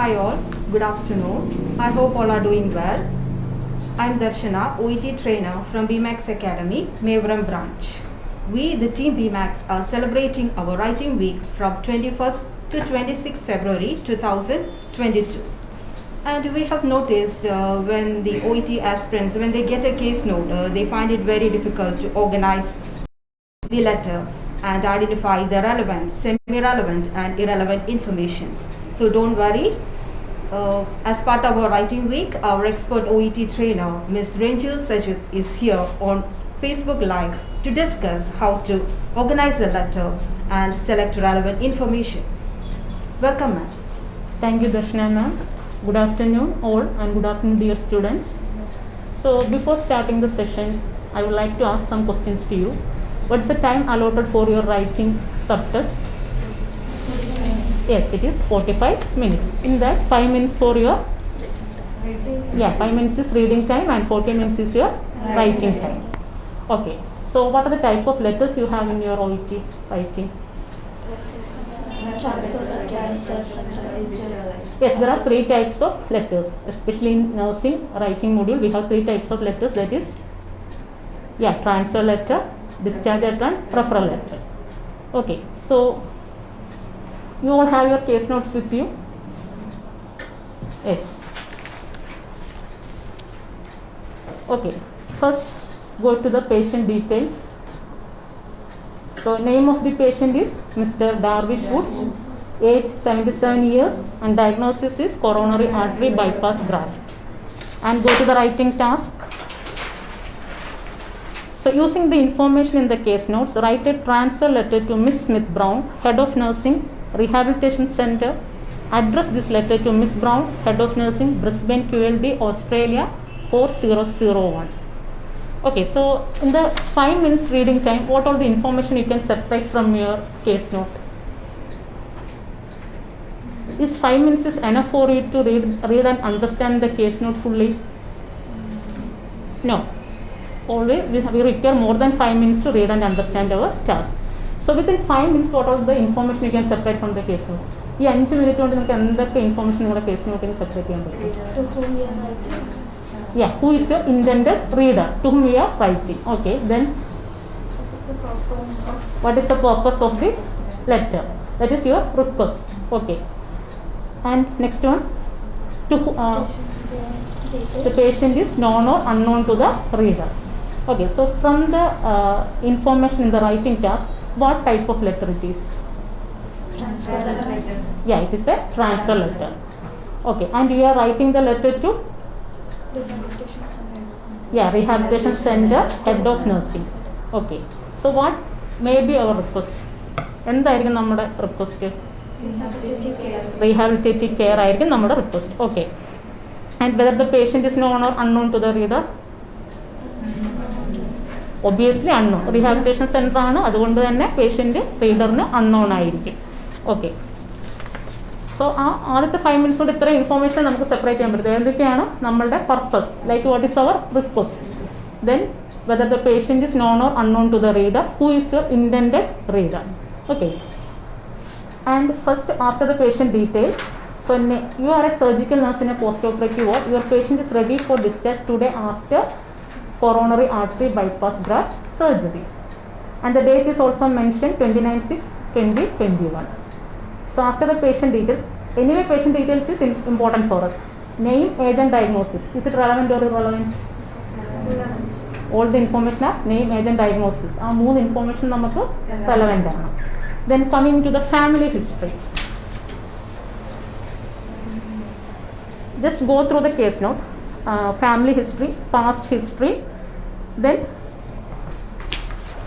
Hi all, good afternoon. I hope all are doing well. I'm Darshana, OET trainer from BMAX Academy, Mevaram branch. We, the team BMAX, are celebrating our writing week from 21st to 26th February 2022. And we have noticed uh, when the OET aspirants, when they get a case note, uh, they find it very difficult to organize the letter and identify the relevant, semi-relevant and irrelevant informations. So don't worry. Uh, as part of our writing week, our expert OET trainer, Ms. Ranjil Sajid, is here on Facebook Live to discuss how to organize a letter and select relevant information. Welcome, ma'am. Thank you, Darshana ma'am. Good afternoon, all, and good afternoon, dear students. So, before starting the session, I would like to ask some questions to you. What's the time allotted for your writing subtest? Yes, it is 45 minutes. In that, 5 minutes for your yeah, 5 minutes is reading time and 40 minutes is your writing time. Okay. So, what are the type of letters you have in your OET writing? Yes, there are three types of letters, especially in nursing writing module. We have three types of letters that is, yeah, transfer letter, discharge letter, and referral letter. Okay, so you all have your case notes with you? Yes. Okay, first go to the patient details. So, name of the patient is Mr. Darvish Woods, age 77 years, and diagnosis is coronary artery bypass graft. And go to the writing task. So, using the information in the case notes, write a transfer letter to Miss Smith Brown, Head of Nursing, Rehabilitation Center. Address this letter to Miss Brown, Head of Nursing, Brisbane, QLD, Australia 4001. Okay, so in the 5 minutes reading time, what all the information you can separate from your case note? Is 5 minutes is enough for you to read, read and understand the case note fully? No. Always we, we require more than 5 minutes to read and understand our task. So within 5 minutes, what all the information you can separate from the case note? ഈ അഞ്ച് minute കൊണ്ട് നിങ്ങൾക്ക് എന്തൊക്കെ information നിങ്ങളുടെ case നോട്ടിന് separate ചെയ്യാൻ പറ്റും yeah who is your intended reader to whom you are writing okay then what is the purpose of the letter that is your request okay and next one to who- uh, the patient is known or unknown to the reader okay so from the uh, information in the writing task what type of letter it is yeah it is a transfer letter okay and you are writing the letter to yeah rehabilitation center head of nursing okay so what may be our request എന്തായിരിക്കും നമ്മുടെ request rehabilitative care ആയിരിക്കും നമ്മുടെ request okay and whether the patient is known or unknown to the reader Obviously unknown rehabilitation centre ആണ്. അതുകൊണ്ട് തന്നെ patient റീഡറിന് unknown ആയിരിക്കും. Okay so ആ ആദ്യത്തെ ഫൈവ് മിനിറ്റ്സ് കൊണ്ട് ഇത്രയും ഇൻഫോർമേഷൻ നമുക്ക് സെപ്പറേറ്റ് ചെയ്യാൻ പറ്റും. എന്തൊക്കെയാണ്? നമ്മളുടെ purpose like what is our request then whether the patient is known or unknown to the reader who is your intend reader okay and first after the patient details so you are a surgical നഴ്സിനെ post operative or your patient is ready for discharge today after coronary artery bypass graft surgery and the date is also mentioned 29 6 2021 so after the patient details anyway patient details is im- important for us name age and diagnosis is it relevant or irrelevant all the information are name age and diagnosis ആ മൂന്ന് information നമുക്ക് relevant ആണ് then coming to the family history just go through the case note uh, family history past history then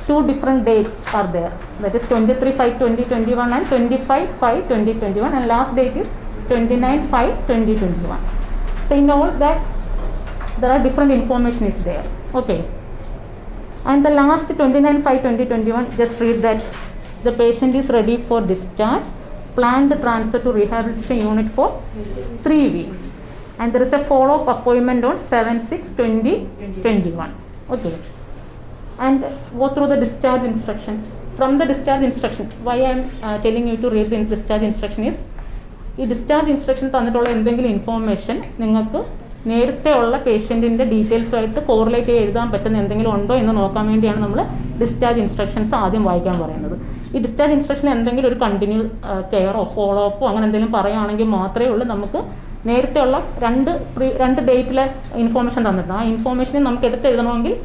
two different dates are there. That is 23 5 2021 and 25 5 2021 and last date is 29 5 2021 so in all that there are different information is there. Okay. And the last 29 5 2021 just read that. The patient is ready for discharge. Planned transfer to rehabilitation unit for 3 weeks. And there is a follow-up appointment on 7 6 2021 okay. And go through the discharge instructions. From the discharge instruction why i am uh, telling you to read the discharge instruction is ഈ discharge instruction തന്നിട്ടുള്ള എന്തെങ്കിലും information നിങ്ങൾക്ക് നേരത്തെ ഉള്ള പേഷ്യന്റിന്റെ ഡീറ്റെയിൽസുമായിട്ട് correlate ചെയ്ത് എഴുതാൻ പറ്റുന്ന എന്തെങ്കിലും ഉണ്ടോ എന്ന് നോക്കാൻ വേണ്ടിയാണ് നമ്മൾ ഡിസ്ചാർജ് ഇൻസ്ട്രക്ഷൻസ് ആദ്യം വായിക്കാൻ പറയുന്നത്. ഈ ഡിസ്ചാർജ് ഇൻസ്ട്രക്ഷൻ എന്തെങ്കിലും ഒരു കണ്ടിന്യൂ കെയറോ ഫോളോ അപ്പോ അങ്ങനെ എന്തെങ്കിലും പറയുകയാണെങ്കിൽ മാത്രമേ ഉള്ളൂ നമുക്ക് നേരത്തെയുള്ള രണ്ട് രണ്ട് ഡേറ്റിലെ ഇൻഫോർമേഷൻ തന്നിട്ടുണ്ട്. ആ ഇൻഫോർമേഷനെ നമുക്ക് എടുത്തെഴുതണമെങ്കിൽ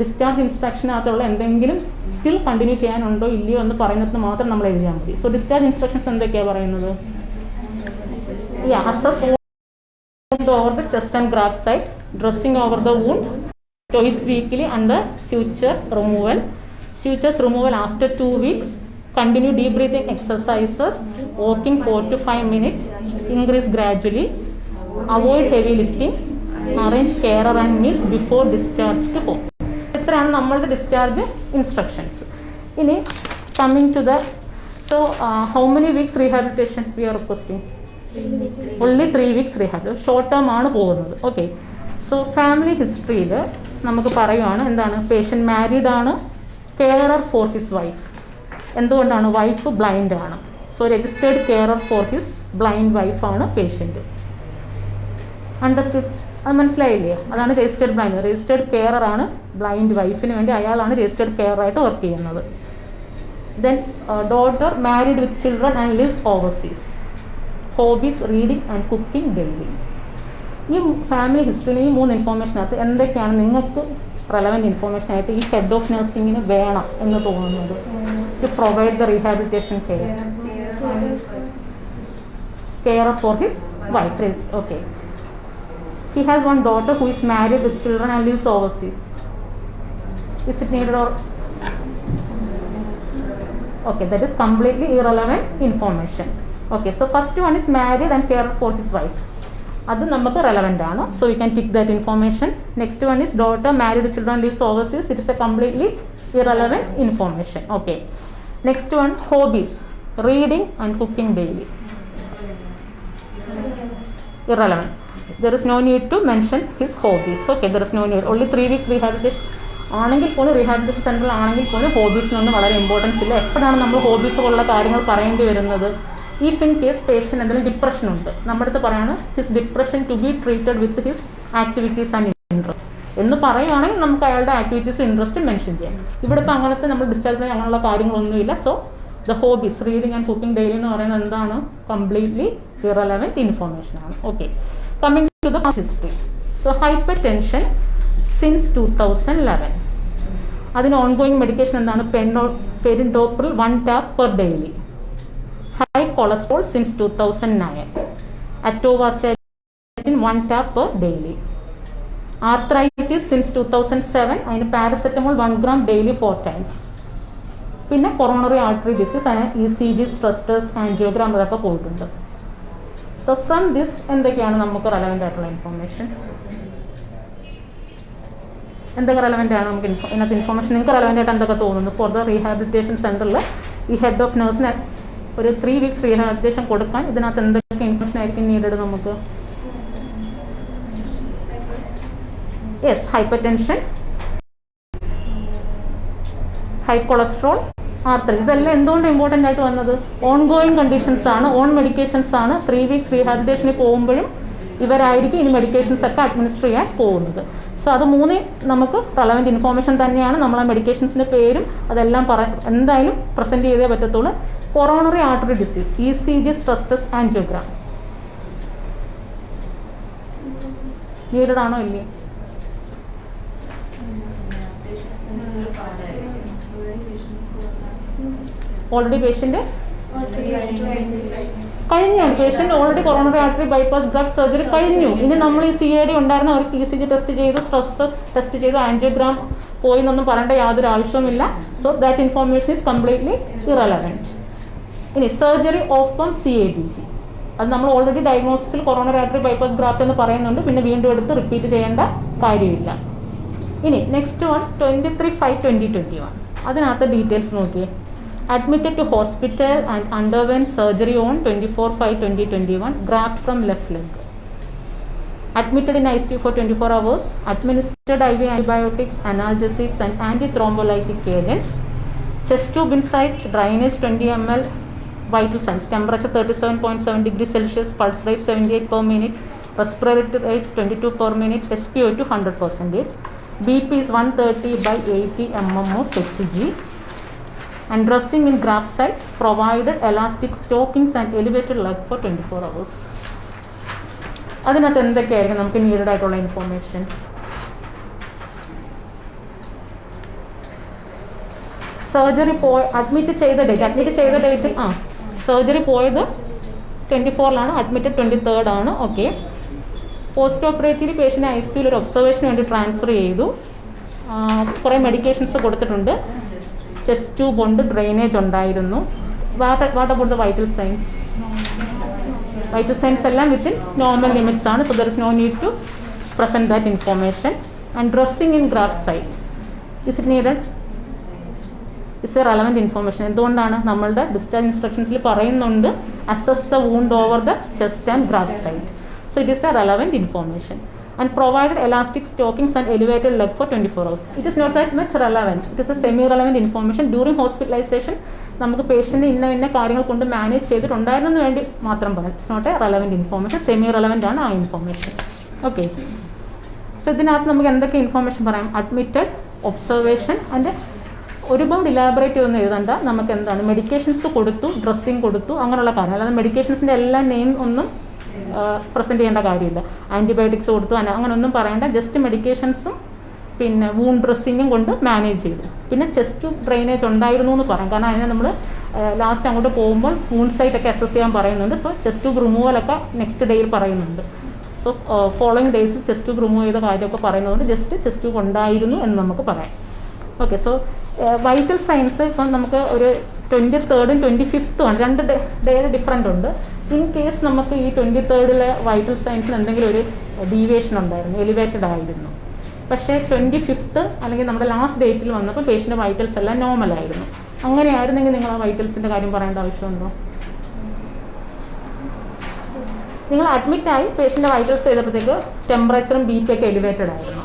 ഡിസ്ചാർജ് ഇൻസ്ട്രക്ഷനകത്തുള്ള എന്തെങ്കിലും സ്റ്റിൽ കണ്ടിന്യൂ ചെയ്യാനുണ്ടോ ഇല്ലയോ എന്ന് പറയുന്നത് മാത്രം നമ്മൾ എഴുതിയാൽ മതി. സോ ഡിസ്ചാർജ് ഇൻസ്ട്രക്ഷൻസ് എന്തൊക്കെയാണ് പറയുന്നത്? Over the chest and graft site dressing over the wound twice weekly under suture removal sutures removal after two weeks continue deep breathing exercises walking four to five minutes increase gradually. Avoid heavy lifting. Arrange carer and meals before discharge to home. ഇത്രയാണ് നമ്മളുടെ discharge instructions ഇനി coming to the so how many weeks rehabilitation we are requesting only three weeks rehab short term ആണ് പോകുന്നത്. Okay so family ഹിസ്റ്ററിയിൽ നമുക്ക് പറയുവാണ് എന്താണ്? Patient married ആണ്. കെയറർ ഫോർ ഹിസ് വൈഫ് എന്തുകൊണ്ടാണ്? വൈഫ് ബ്ലൈൻഡ് ആണ്. So registered carer for his blind വൈഫാണ് പേഷ്യന്റ് അണ്ടർസ്റ്റുഡ് അത് മനസ്സിലായില്ലേ? അതാണ് രജിസ്റ്റേഡ് ബ്ലൈൻഡ് രജിസ്റ്റേഡ് കെയറർ ആണ് ബ്ലൈൻഡ് വൈഫിന് വേണ്ടി അയാളാണ് രജിസ്റ്റേഡ് കെയറായിട്ട് വർക്ക് ചെയ്യുന്നത്. Then daughter married with children and lives overseas hobbies reading and cooking daily ഈ ഫാമിലി ഹിസ്റ്ററിയിൽ ഈ മൂന്ന് ഇൻഫോർമേഷനകത്ത് എന്തൊക്കെയാണ് നിങ്ങൾക്ക് റെലവന്റ് ഇൻഫോർമേഷൻ ആയിട്ട് ഈ ഹെഡ് ഓഫ് നഴ്സിംഗിന് വേണം എന്ന് തോന്നുന്നത്? To provide the rehabilitation care Care for his wife okay He has one daughter who is married with children and lives overseas. Is it needed or? Okay, that is completely irrelevant information. Okay, so first one is married and care for his wife. അത് നമുക്ക് relevant ആണ് so you can tick that information next one is daughter married children lives overseas it is a completely irrelevant information okay next one hobbies reading and cooking daily Irrelevant. There is no need to mention his hobbies. Okay, there is no need. Only three weeks rehabilitation. ആണെങ്കിൽ പോലും rehabilitation സെന്ററിൽ ആണെങ്കിൽ പോലും ഹോബീസിനൊന്നും വളരെ importance ഇല്ല എപ്പോഴാണ് നമ്മൾ hobbies പോലുള്ള കാര്യങ്ങൾ പറയേണ്ടി വരുന്നത് ഇഫ് ഇൻ കേസ് പേഷ്യന്റ് എന്തെങ്കിലും ഡിപ്രഷൻ ഉണ്ട് നമ്മുടെ അടുത്ത് പറയാണ് his depression to be treated with his activities and interest എന്ന് പറയുകയാണെങ്കിൽ നമുക്ക് അയാളുടെ ആക്ടിവിറ്റീസ് ഇൻട്രസ്റ്റ് മെൻഷൻ ചെയ്യാം ഇവിടെ ഇപ്പോൾ അങ്ങനത്തെ നമ്മൾ ഡിസ്ചാർജ് അങ്ങനെയുള്ള കാര്യങ്ങളൊന്നുമില്ല so the hobbies reading and cooking daily എന്ന് പറയുന്നത് എന്താണ്? കംപ്ലീറ്റ്ലി ഇറലവന്റ് ഇൻഫോർമേഷൻ ആണ്. Okay coming to the history so hypertension since two thousand eleven അതിന് ഓൺഗോയിങ് മെഡിക്കേഷൻ എന്താണ്? പെൻഡോ perindopril one tab per daily high cholesterol since two thousand nine atorvastatin one tab per daily arthritis since two thousand seven അതിന് paracetamol one gram daily four times പിന്നെ coronary artery disease അതിന് E C G stress test angiogram അതൊക്കെ പോയിട്ടുണ്ട്. So from this എന്തൊക്കെയാണ് നമുക്ക് relevant ആയിട്ടുള്ള information എന്തൊക്കെ relevant ആണ് നമുക്ക് ഇൻഫോ ഇതിനകത്ത് ഇൻഫോർമേഷൻ നിങ്ങൾക്ക് റെലവെന്റ് ആയിട്ട് എന്തൊക്കെ തോന്നുന്നു? ഫോർ ദ റീഹാബിലിറ്റേഷൻ സെന്ററിൽ ഈ ഹെഡ് ഓഫ് നേഴ്സിന് ഒരു ത്രീ വീക്സ് റീഹാബിലിറ്റേഷൻ കൊടുക്കാൻ ഇതിനകത്ത് എന്തൊക്കെ ഇൻഫോർമേഷൻ ആയിരിക്കും നീഡഡ് നമുക്ക്? Yes hypertension high cholesterol arthritis ഇതെല്ലാം എന്തുകൊണ്ട് ഇമ്പോർട്ടന്റ് ആയിട്ട് വന്നത്? ഓൺ ഗോയിങ് കണ്ടീഷൻസ് ആണ് ഓൺ മെഡിക്കേഷൻസ് ആണ്. ത്രീ വീക്സ് റീഹാബിലിറ്റേഷനിൽ പോകുമ്പോഴും ഇവരായിരിക്കും ഇനി മെഡിക്കേഷൻസ് ഒക്കെ അഡ്മിനിസ്റ്റർ ചെയ്യാൻ പോകുന്നത്. സോ അത് മൂന്ന് നമുക്ക് റെലവന്റ് ഇൻഫോർമേഷൻ തന്നെയാണ്. നമ്മൾ ആ മെഡിക്കേഷൻസിന്റെ പേരും അതെല്ലാം പറ എന്തായാലും പ്രസന്റ് ചെയ്തേ പറ്റത്തുള്ളൂ. Coronary artery disease E C G stress test angiogram needed ആണോ ഇല്ലേ ഓൾറെഡി പേഷ്യന്റ് കഴിഞ്ഞു. Patient already coronary artery bypass blood surgery കഴിഞ്ഞു. ഇനി നമ്മൾ ഈ സി ഐ ഡി ഉണ്ടായിരുന്ന അവർക്ക് ഇ സി ജി ടെസ്റ്റ് ചെയ്ത് സ്ട്രെസ് ടെസ്റ്റ് ചെയ്ത് ആൻജിയോഗ്രാം പോയി എന്നൊന്നും പറയേണ്ട യാതൊരു ആവശ്യവുമില്ല so that information is completely irrelevant ഇനി surgery open C A D G അത് നമ്മൾ ഓൾറെഡി ഡയഗ്നോസിസിൽ കൊറോണറി ആർട്ടറി ബൈപാസ് ഗ്രാഫ്റ്റ് എന്ന് പറയുന്നുണ്ട്. പിന്നെ വീണ്ടും എടുത്ത് റിപ്പീറ്റ് ചെയ്യേണ്ട കാര്യമില്ല. ഇനി next one twenty three five twenty twenty one അതിനകത്ത് ഡീറ്റെയിൽസ് നോക്കിയേ. Admitted to hospital and underwent surgery on 24 5 2021 graft from left leg. Admitted in icu for 24 hours administered iv antibiotics analgesics and antithrombolytic agents. Chest tube inside drainage 20 ml vital signs. Temperature 37.7 degrees celsius pulse rate 78 per minute respiratory rate 22 per minute spo2 100 percentage. Bp is 130 by 80 mm of hg and dressing in graft site provided elastic stockings and elevated leg for 24 hours. അതിനകത്ത് എന്തൊക്കെയായിരിക്കും നമുക്ക് needed ആയിട്ടുള്ള information surgery പോയ admit ചെയ്ത date admit ചെയ്ത date ആ surgery പോയത് twenty ഫോറിലാണ് അഡ്മിറ്റഡ് ട്വന്റി തേർഡ് ആണ് okay post operative patient I സിയിൽ ഒരു ഒബ്സർവേഷന് വേണ്ടി ട്രാൻസ്ഫർ ചെയ്തു. കുറേ മെഡിക്കേഷൻസ് കൊടുത്തിട്ടുണ്ട്. ചെസ്റ്റ് ട്യൂബ് ഉണ്ട് ഡ്രെയിനേജ് ഉണ്ടായിരുന്നു. What about the vital signs vital signs എല്ലാം വിത്തിൻ നോർമൽ ലിമിറ്റ്സ് ആണ്. So there is no need to present that information and dressing in graft site is it needed is a relevant information എന്തുകൊണ്ടാണ് നമ്മളുടെ discharge ഇൻസ്ട്രക്ഷൻസിൽ പറയുന്നുണ്ട് assess the wound over the chest and graft site so it is a relevant information elastic stockings and elevated leg for twenty four hours it is not that much relevant it is a semi relevant information during hospitalisation നമുക്ക് patient ഇന്ന ഇന്ന കാര്യങ്ങൾ കൊണ്ട് manage ചെയ്തിട്ടുണ്ടായിരുന്നു വേണ്ടി മാത്രം പറയാം. It's not a relevant information semi relevant ആണ് ആ ഇൻഫോർമേഷൻ ഓക്കെ സോ ഇതിനകത്ത് നമുക്ക് എന്തൊക്കെ ഇൻഫോർമേഷൻ പറയാം? അഡ്മിറ്റഡ് ഒബ്സർവേഷൻ ആൻഡ് ഒരുപാട് ഇലാബറേറ്റ് ഒന്നും എഴുതണ്ട. നമുക്ക് എന്താണ്? മെഡിക്കേഷൻസ് കൊടുത്തു ഡ്രസ്സിങ് കൊടുത്തു അങ്ങനെയുള്ള കാര്യം അല്ലാതെ മെഡിക്കേഷൻസിന്റെ എല്ലാ നെയിം ഒന്നും പ്രസന്റ് ചെയ്യേണ്ട കാര്യമില്ല. ആന്റിബയോട്ടിക്സ് കൊടുത്തു അന- അങ്ങനെ ഒന്നും പറയേണ്ട ജസ്റ്റ് മെഡിക്കേഷൻസും പിന്നെ വൂൺ ഡ്രസ്സിങ്ങും കൊണ്ട് മാനേജ് ചെയ്തു. പിന്നെ ചെസ്റ്റ് ഡ്രെയിനേജ് ഉണ്ടായിരുന്നു എന്ന് പറയാം. കാരണം അതിനെ നമ്മൾ ലാസ്റ്റ് അങ്ങോട്ട് പോകുമ്പോൾ വൂൺ സൈറ്റ് ഒക്കെ അസസ് ചെയ്യാൻ പറയുന്നുണ്ട്. സോ ചെസ്റ്റ് ട്യൂബ് റിമൂവലൊക്കെ നെക്സ്റ്റ് ഡേയിൽ പറയുന്നുണ്ട്. സോ ഫോളോയിങ് ഡേയ്സിൽ ചെസ്റ്റ് ട്യൂബ് റിമൂവ് ചെയ്ത കാര്യമൊക്കെ പറയുന്നതുകൊണ്ട് ജസ്റ്റ് ചെസ്റ്റ് ട്യൂബ് ഉണ്ടായിരുന്നു എന്ന് നമുക്ക് പറയാം. ഓക്കെ സോ വൈറ്റൽ സയൻസ് ഇപ്പം നമുക്ക് ഒരു ട്വന്റി തേർഡും ട്വന്റി ഫിഫ്ത്തും ആണ്. രണ്ട് ഡേയുടെ ഡിഫറന്റ് ഉണ്ട്. ഇൻ കേസ് നമുക്ക് ഈ ട്വന്റി തേർഡിലെ വൈറ്റൽ സയൻസിന് എന്തെങ്കിലും ഒരു ഡീവിയേഷൻ ഉണ്ടായിരുന്നു എലിവേറ്റഡ് ആയിരുന്നു. പക്ഷേ ട്വന്റി ഫിഫ്ത്ത് അല്ലെങ്കിൽ നമ്മുടെ ലാസ്റ്റ് ഡേറ്റിൽ വന്നപ്പോൾ പേഷ്യന്റെ വൈറ്റൽസ് എല്ലാം നോർമൽ ആയിരുന്നു. അങ്ങനെ ആയിരുന്നെങ്കിൽ നിങ്ങൾ ആ വൈറ്റൽസിന്റെ കാര്യം പറയേണ്ട ആവശ്യമുണ്ടോ? നിങ്ങൾ അഡ്മിറ്റ് ആയി പേഷ്യന്റെ വൈറ്റൽസ് ചെയ്തപ്പോഴത്തേക്ക് ടെമ്പറേച്ചറും ബി പി ഒക്കെ എലിവേറ്റഡ് ആയിരുന്നു.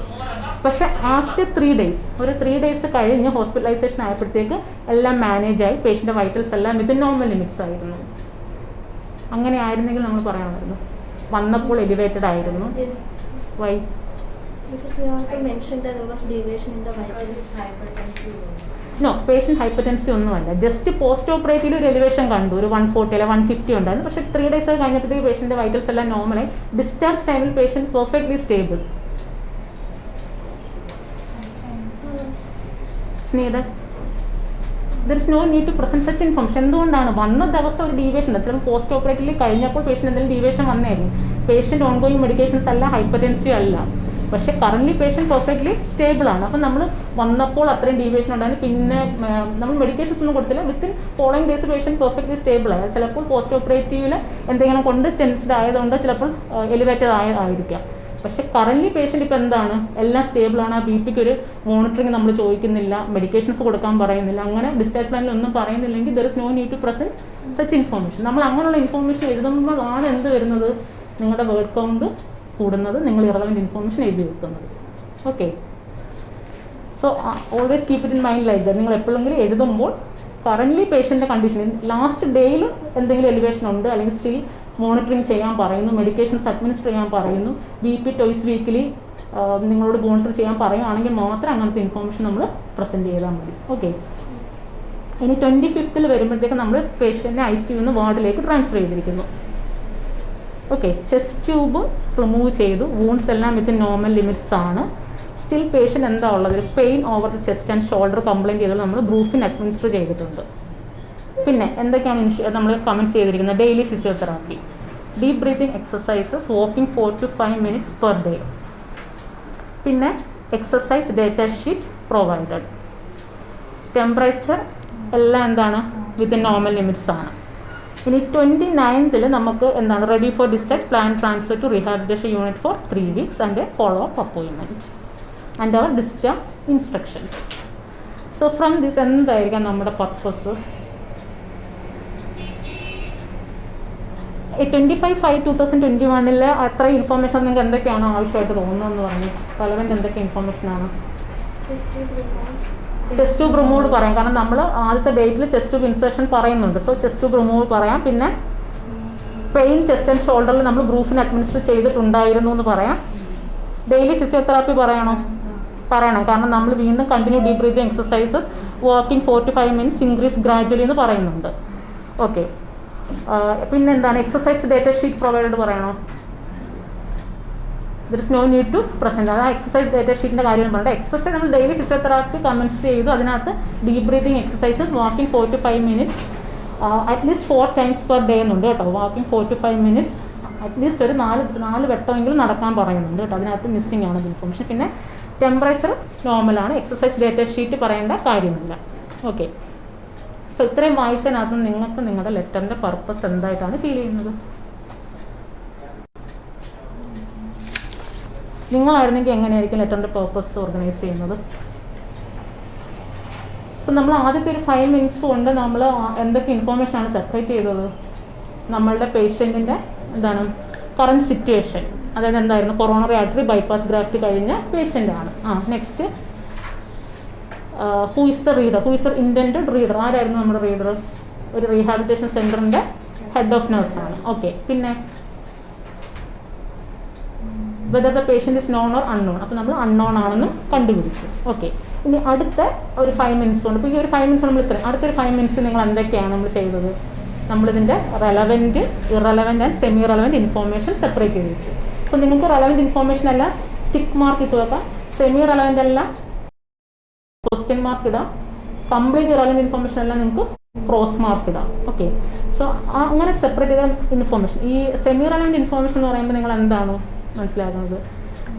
പക്ഷേ ആഫ്റ്റർ ത്രീ ഡേയ്സ് ഒരു ത്രീ ഡേയ്സ് കഴിഞ്ഞ് ഹോസ്പിറ്റലൈസേഷൻ ആയപ്പോഴത്തേക്ക് എല്ലാം മാനേജായി പേഷ്യന്റെ വൈറ്റൽസ് എല്ലാം വിത്തിൻ നോർമൽ ലിമിറ്റ്സ് ആയിരുന്നു. അങ്ങനെ ആയിരുന്നെങ്കിൽ നമ്മൾ പറയണമായിരുന്നു വന്നപ്പോൾ എലിവേറ്റഡ് ആയിരുന്നു. Yes, why because we have to mention that there was deviation in the vitals. No patient hypertensive ഒന്നുമല്ല. ജസ്റ്റ് പോസ്റ്റ് ഓപ്പറേറ്റീവ് ഒരു എലിവേഷൻ കണ്ടു. ഒരു വൺ ഫോർട്ടി അല്ലെ വൺ ഫിഫ്റ്റി ഉണ്ടായിരുന്നു. പക്ഷേ ത്രീ ഡേയ്സ് കഴിഞ്ഞപ്പോഴത്തേക്ക് പേഷ്യന്റെ വൈറ്റൽസ് എല്ലാം നോർമലായി ഡിസ്ചാർജ് ടൈമിൽ patient perfectly stable Sneha there is no need to present such information എന്തുകൊണ്ടാണ്? വന്ന ദിവസം ഒരു ഡീവേഷൻ ചിലപ്പോൾ പോസ്റ്റ് ഓപ്പറേറ്റീവ് കഴിഞ്ഞപ്പോൾ പേഷ്യന്റ് എന്തെങ്കിലും ഡീവേഷൻ വന്നേക്കും പേഷ്യന്റ് ഓൺ ഗോയിങ് മെഡിക്കേഷൻസ് അല്ല ഹൈപ്പർടെൻസി അല്ല. പക്ഷേ കറന്റ് പേഷ്യന്റ് പെർഫെക്റ്റ്ലി സ്റ്റേബിൾ ആണ്. അപ്പം നമ്മൾ വന്നപ്പോൾ അത്രയും ഡീവിയേഷൻ ഉണ്ടായിരുന്നു പിന്നെ നമ്മൾ മെഡിക്കേഷൻസ് ഒന്നും കൊടുത്തില്ല. Within following days patient perfectly stable ആയ ചിലപ്പോൾ പോസ്റ്റ് ഓപ്പറേറ്റീവിൽ എന്തെങ്കിലും കൊണ്ട് ടെൻസ്ഡ് ആയതുകൊണ്ട് ചിലപ്പോൾ എലിവേറ്റഡ് ആയ ആയിരിക്കാം. പക്ഷെ കറന്റ് പേഷ്യന്റ് ഇപ്പോൾ എന്താണ്? എല്ലാം സ്റ്റേബിൾ ആണ്. ആ ബി പിക്ക് ഒരു മോണിറ്ററിങ് നമ്മൾ ചോദിക്കുന്നില്ല. മെഡിക്കേഷൻസ് കൊടുക്കാൻ പറയുന്നില്ല. അങ്ങനെ ഡിസ്ചാർജ് പ്ലാനിൽ ഒന്നും പറയുന്നില്ലെങ്കിൽ there is no need to present such information നമ്മൾ അങ്ങനെയുള്ള ഇൻഫോർമേഷൻ എഴുതുമ്പോഴാണ് എന്ത് വരുന്നത്? നിങ്ങളുടെ വേർഡ് കൗണ്ട് കൂടുന്നത്. നിങ്ങൾ ഇറലവന്റ് ഇൻഫോർമേഷൻ എഴുതി വെക്കുന്നത്. Okay so always keep it in mind like നിങ്ങൾ എപ്പോഴെങ്കിലും എഴുതുമ്പോൾ കറന്റ്ലി പേഷ്യന്റെ കണ്ടീഷൻ ലാസ്റ്റ് ഡേയിൽ എന്തെങ്കിലും എലിവേഷൻ ഉണ്ട്? അല്ലെങ്കിൽ സ്റ്റിൽ മോണിറ്ററിങ് ചെയ്യാൻ പറയുന്നു മെഡിക്കേഷൻസ് അഡ്മിനിസ്റ്റർ ചെയ്യാൻ പറയുന്നു ബി പി ടോയ്സ് വീക്കിലി നിങ്ങളോട് മോണിറ്റർ ചെയ്യാൻ പറയുകയാണെങ്കിൽ മാത്രം അങ്ങനത്തെ ഇൻഫോർമേഷൻ നമ്മൾ പ്രസന്റ് ചെയ്താൽ മതി. ഓക്കെ ഇനി ട്വന്റി ഫിഫ്ത്തിൽ വരുമ്പോഴത്തേക്ക് നമ്മൾ പേഷ്യന്റിനെ ഐ സിയു നിന്ന് വാർഡിലേക്ക് ട്രാൻസ്ഫർ ചെയ്തിരിക്കുന്നു. ഓക്കെ ചെസ്റ്റ് ട്യൂബ് റിമൂവ് ചെയ്തു. വൂൺസ് എല്ലാം വിത്ത് നോർമൽ ലിമിറ്റ്സ് ആണ്. സ്റ്റിൽ പേഷ്യന്റ് എന്താ ഉള്ളത്? Pain over the chest and shoulder complaint ചെയ്തത് നമ്മൾ ബ്രൂഫിൻ അഡ്മിനിസ്റ്റർ ചെയ്തിട്ടുണ്ട്. പിന്നെ എന്തൊക്കെയാണ് നമ്മൾ കമന്റ്സ് ചെയ്തിരിക്കുന്നത്? Daily physiotherapy deep breathing exercises walking four to five minutes per day പിന്നെ exercise data sheet provided temperature എല്ലാം എന്താണ്? വിത്തിൻ നോർമൽ ലിമിറ്റ്സ് ആണ്. ഇനി ട്വന്റി നയൻത്തിൽ നമുക്ക് എന്താണ്? Ready for discharge plan transfer to rehabilitation unit for three weeks and follow up അപ്പോയിൻമെന്റ് and our discharge instructions so from this എന്തായിരിക്കാം നമ്മുടെ purpose twenty five five two thousand twenty വണ്ണിൽ അത്ര information നിങ്ങൾക്ക് എന്തൊക്കെയാണോ ആവശ്യമായിട്ട് തോന്നുന്നതെന്ന് പറഞ്ഞു. റെലവെന്റ് എന്തൊക്കെ ഇൻഫോർമേഷനാണ് ചെസ്റ്റ് ട്യൂബ് റിമൂവ് പറയാം. കാരണം നമ്മൾ ആദ്യത്തെ ഡേറ്റിൽ ചെസ്റ്റ് ട്യൂബ് ഇൻസേഷൻ പറയുന്നുണ്ട്. സോ ചെസ്റ്റ് ട്യൂബ് റിമൂവ് പറയാം. പിന്നെ പെയിൻ ചെസ്റ്റ് ആൻഡ് ഷോൾഡറിൽ നമ്മൾ ഗ്രൂഫിന് അഡ്മിനിസ്റ്റർ ചെയ്തിട്ടുണ്ടായിരുന്നു എന്ന് പറയാം. ഡെയിലി ഫിസിയോതെറാപ്പി പറയണോ? പറയണം. കാരണം നമ്മൾ വീണ്ടും continue deep breathing exercises working four to five minutes increase gradually എന്ന് പറയുന്നുണ്ട്. ഓക്കെ പിന്നെ എന്താണ്? എക്സസൈസ് ഡേറ്റ ഷീറ്റ് പ്രൊവൈഡ് പറയണോ? There is no need to present അതായത് എക്സസൈസ് ഡേറ്റ ഷീറ്റിന്റെ കാര്യം പറയണ്ട എക്സസൈസ് നമ്മൾ ഡെയിലി ഫിസിയോതെറാപ്പി കമൻസ് ചെയ്തു. അതിനകത്ത് deep breathing exercise walking four to five minutes at least four times per day എന്നുണ്ട് കേട്ടോ. Walking four to five minutes at least ഒരു നാല് നാല് വട്ടമെങ്കിലും നടക്കാൻ പറയുന്നുണ്ട് കേട്ടോ. അതിനകത്ത് മിസ്സിംഗ് ആണ് ഇൻഫോർമേഷൻ പിന്നെ ടെമ്പറേച്ചർ നോർമലാണ് എക്സസൈസ് ഡേറ്റ ഷീറ്റ് പറയേണ്ട കാര്യമില്ല. ഓക്കെ സോ ഇത്രയും വായിച്ചതിനകത്ത് നിങ്ങൾക്ക് നിങ്ങളുടെ ലെറ്ററിന്റെ പർപ്പസ് എന്തായിട്ടാണ് ഫീൽ ചെയ്യുന്നത്? നിങ്ങളായിരുന്നെങ്കിൽ എങ്ങനെയായിരിക്കും ലെറ്ററിന്റെ പേർപ്പസ് ഓർഗനൈസ് ചെയ്യുന്നത്? സോ നമ്മൾ ആദ്യത്തെ ഒരു ഫൈവ് മിനിറ്റ്സ് കൊണ്ട് നമ്മൾ എന്തൊക്കെ ഇൻഫോർമേഷൻ ആണ് സെപ്പറേറ്റ് ചെയ്തത്? നമ്മളുടെ പേഷ്യന്റിന്റെ എന്താണ് കറണ്ട് സിറ്റുവേഷൻ അതായത് എന്തായിരുന്നു? കൊറോണറി ആർട്ടറി ബൈപ്പാസ് ഗ്രാഫ്റ്റ് കഴിഞ്ഞ പേഷ്യന്റ് ആണ്. ആ next who is the reader who is the intended reader ആരായിരുന്നു നമ്മുടെ റീഡർ ഒരു റീഹാബിറ്റേഷൻ സെന്ററിന്റെ ഹെഡ് ഓഫ് നേഴ്സാണ് ഓക്കെ പിന്നെ whether the patient is known or unknown അപ്പോൾ നമ്മൾ അൺനോൺ ആണെന്നും കണ്ടുപിടിച്ചു. ഓക്കെ ഇനി അടുത്ത ഒരു ഫൈവ് മിനിറ്റ്സ് കൊണ്ട്. ഇപ്പോൾ ഈ ഒരു ഫൈവ് മിനിറ്റ്സ് നമ്മൾ ഇത്രയും. അടുത്തൊരു ഫൈവ് മിനിറ്റ്സ് നിങ്ങൾ എന്തൊക്കെയാണ് നമ്മൾ ചെയ്തത്? നമ്മളിതിന്റെ relevant irrelevant and semi relevant information separate ചെയ്ത്. വെച്ചു സോ നിങ്ങൾക്ക് റെലവന്റ് ഇൻഫോർമേഷൻ എല്ലാം ടിക്ക് മാർക്ക് ഇട്ട് വെക്കാം. സെമി റെലവന്റ് എല്ലാം ക്വസ്റ്റ്യൻ മാർക്ക് ഇടാം. കംപ്ലീറ്റ് ഇറലവന്റ് ഇൻഫർമേഷൻ എല്ലാം നിങ്ങൾക്ക് ക്രോസ് മാർക്ക് ഇടാം. ഓക്കെ സോ അങ്ങനെ സെപ്പറേറ്റ് ചെയ്ത ഇൻഫർമേഷൻ ഈ സെമി റലവന്റ് ഇൻഫർമേഷൻ എന്ന് പറയുമ്പോൾ നിങ്ങൾ എന്താണ് മനസ്സിലാക്കുന്നത്?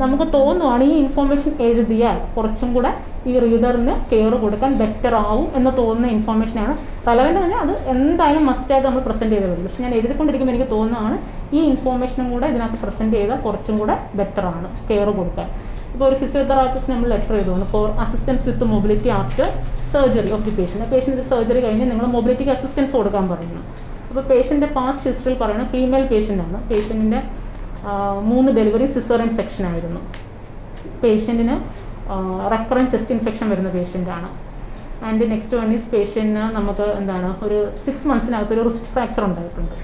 നമുക്ക് തോന്നുവാണ് ഈ ഇൻഫർമേഷൻ എഴുതിയാൽ കുറച്ചും കൂടെ ഈ റീഡറിന് കെയർ കൊടുക്കാൻ ബെറ്റർ ആവും എന്ന് തോന്നുന്ന ഇൻഫോർമേഷനാണ് റെലവന്റ് തന്നെ അത് എന്തായാലും മസ്റ്റായിട്ട് നമ്മൾ പ്രസന്റ് ചെയ്തേ പക്ഷേ പക്ഷെ ഞാൻ എഴുതിക്കൊണ്ടിരിക്കുമ്പോൾ എനിക്ക് തോന്നുന്നതാണ് ഈ ഇൻഫർമേഷനും കൂടെ ഇതിനകത്ത് പ്രസന്റ് ചെയ്താൽ കുറച്ചും കൂടെ ബെറ്റർ ആണ് കെയർ കൊടുക്കാൻ. ഇപ്പോൾ ഒരു ഫിസിയോതെറാപ്പിസ്റ്റ് നമ്മൾ ലെറ്റർ എഴുതുന്നു. For assistance with mobility after surgery of the patient patient surgery കഴിഞ്ഞ് നിങ്ങൾ മൊബിലിറ്റിക്ക് അസിസ്റ്റൻസ് കൊടുക്കാൻ പറയുന്നു. അപ്പോൾ പേഷ്യന്റെ പാസ്റ്റ് ഹിസ്റ്ററിയിൽ പറയുന്നത് ഫീമെയിൽ പേഷ്യന്റ് ആണ്. പേഷ്യന്റിന്റെ മൂന്ന് ഡെലിവറി സിസേറിയൻ സെക്ഷൻ ആയിരുന്നു. പേഷ്യന്റിന് റെക്കറൻ ചെസ്റ്റ് ഇൻഫെക്ഷൻ വരുന്ന പേഷ്യന്റാണ് ആൻഡ് നെക്സ്റ്റ് വൺ ഈസ് പേഷ്യന്റിന് നമുക്ക് എന്താണ് ഒരു സിക്സ് മന്ത്സിനകത്ത് ഒരു റിസ്റ്റ് ഫ്രാക്ചർ ഉണ്ടായിട്ടുണ്ട്.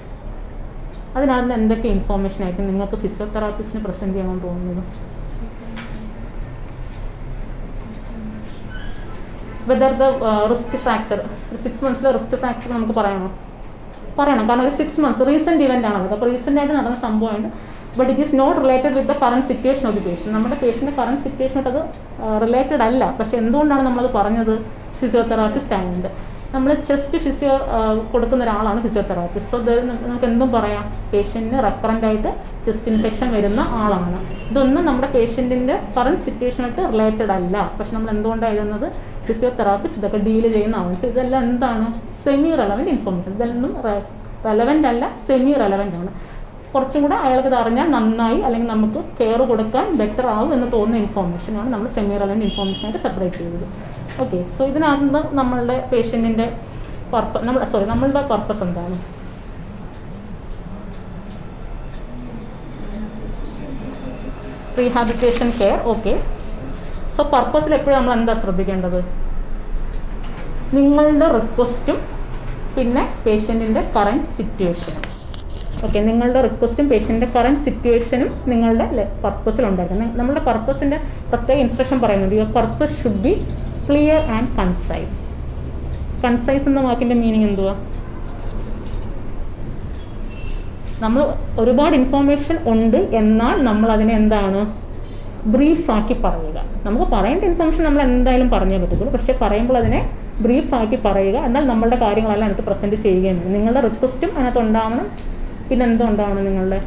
അതിനകത്ത് എന്തൊക്കെ ഇൻഫോർമേഷൻ ആയിരിക്കും നിങ്ങൾക്ക് ഫിസിയോതെറാപ്പിസ്റ്റിന് പ്രസന്റ് ചെയ്യാൻ തോന്നുന്നത്? വെദർ ദ റിസ്റ്റ് ഫ്രാക്ചർ ഒരു സിക്സ് മന്ത്സിലെ റിസ്റ്റ് ഫ്രാക്ചർ നമുക്ക് പറയണോ പറയണം. കാരണം ഒരു സിക്സ് മന്ത്സ് റീസെന്റ് ഇവന്റ് ആണ് അപ്പോൾ റീസെന്റ് ആയിട്ട് നടന്ന സംഭവമാണ് but it is not related with the current situation of the patient നമ്മുടെ പേഷ്യന്റെ കറണ്ട് സിറ്റുവേഷനായിട്ട് അത് റിലേറ്റഡ് അല്ല. പക്ഷേ എന്തുകൊണ്ടാണ് നമ്മളത് പറഞ്ഞത്? ഫിസിയോതെറാപ്പിസ്റ്റ് ആയതുകൊണ്ട്. നമ്മൾ ചെസ്റ്റ് ഫിസിയോ കൊടുക്കുന്ന ഒരാളാണ് ഫിസിയോതെറാപ്പിസ്റ്റ് സോ നമുക്ക് എന്തും പറയാം. പേഷ്യന്റിന് റെക്കറന്റ് ആയിട്ട് ചെസ്റ്റ് ഇൻഫെക്ഷൻ വരുന്ന ആളാണ്. ഇതൊന്നും നമ്മുടെ പേഷ്യന്റിന്റെ കറണ്ട് സിറ്റുവേഷനായിട്ട് റിലേറ്റഡ് അല്ല. പക്ഷെ നമ്മൾ എന്തുകൊണ്ടാണ് എഴുതുന്നത്? ഫിസിയോതെറാപ്പിസ്റ്റ് ഇതൊക്കെ ഡീൽ ചെയ്യുന്ന ആൾസ് ഇതെല്ലാം എന്താണ്? സെമി റെലവന്റ് ഇൻഫോർമേഷൻ ഇതെല്ലാം റെലവന്റ് അല്ല സെമി റെലവന്റ് ആണ്. കുറച്ചും കൂടെ അയാൾക്ക് ഇത് അറിഞ്ഞാൽ നന്നായി അല്ലെങ്കിൽ നമുക്ക് കെയർ കൊടുക്കാൻ ബെറ്റർ ആവും എന്ന് തോന്നുന്ന ഇൻഫോർമേഷനാണ് നമ്മൾ സെമി റെലവന്റ് ഇൻഫോർമേഷനായിട്ട് സെപ്പറേറ്റ് ചെയ്തത് ഓക്കെ സോ ഇതിനകത്ത് നമ്മളുടെ പേഷ്യന്റിന്റെ പർപ്പസ് നമ്മൾ സോറി നമ്മളുടെ പർപ്പസ് എന്താണ്? റീഹാബിറ്റേഷൻ കെയർ ഓക്കെ സോ പർപ്പസിൽ എപ്പോഴും നമ്മൾ എന്താ ശ്രദ്ധിക്കേണ്ടത്? നിങ്ങളുടെ റിക്വസ്റ്റും പിന്നെ പേഷ്യന്റിന്റെ കറന്റ് സിറ്റുവേഷനും ഓക്കെ നിങ്ങളുടെ റിക്വസ്റ്റും പേഷ്യന്റെ കറന്റ് സിറ്റുവേഷനും നിങ്ങളുടെ പർപ്പസിൽ ഉണ്ടായിരിക്കും. നമ്മുടെ പർപ്പസിന്റെ പ്രത്യേക ഇൻസ്ട്രക്ഷൻ പറയുന്നത് your purpose should be clear and concise concise എന്ന വാക്കിന്റെ മീനിങ് എന്തുവാ? നമ്മൾ ഒരുപാട് ഇൻഫോർമേഷൻ ഉണ്ട് എന്നാൽ നമ്മൾ അതിനെ എന്താണ് ബ്രീഫാക്കി പറയുക. നമുക്ക് പറയേണ്ട ഇൻഫർമേഷൻ നമ്മൾ എന്തായാലും പറഞ്ഞേ പറ്റത്തുള്ളൂ. പക്ഷേ പറയുമ്പോൾ അതിനെ ബ്രീഫാക്കി പറയുക. എന്നാൽ നമ്മളുടെ കാര്യങ്ങളെല്ലാം അതിനകത്ത് പ്രസന്റ് ചെയ്യുകയും നിങ്ങളുടെ റിക്വസ്റ്റും അതിനകത്ത് ഉണ്ടാവണം. പിന്നെ എന്തുണ്ടാവണം നിങ്ങളുടെ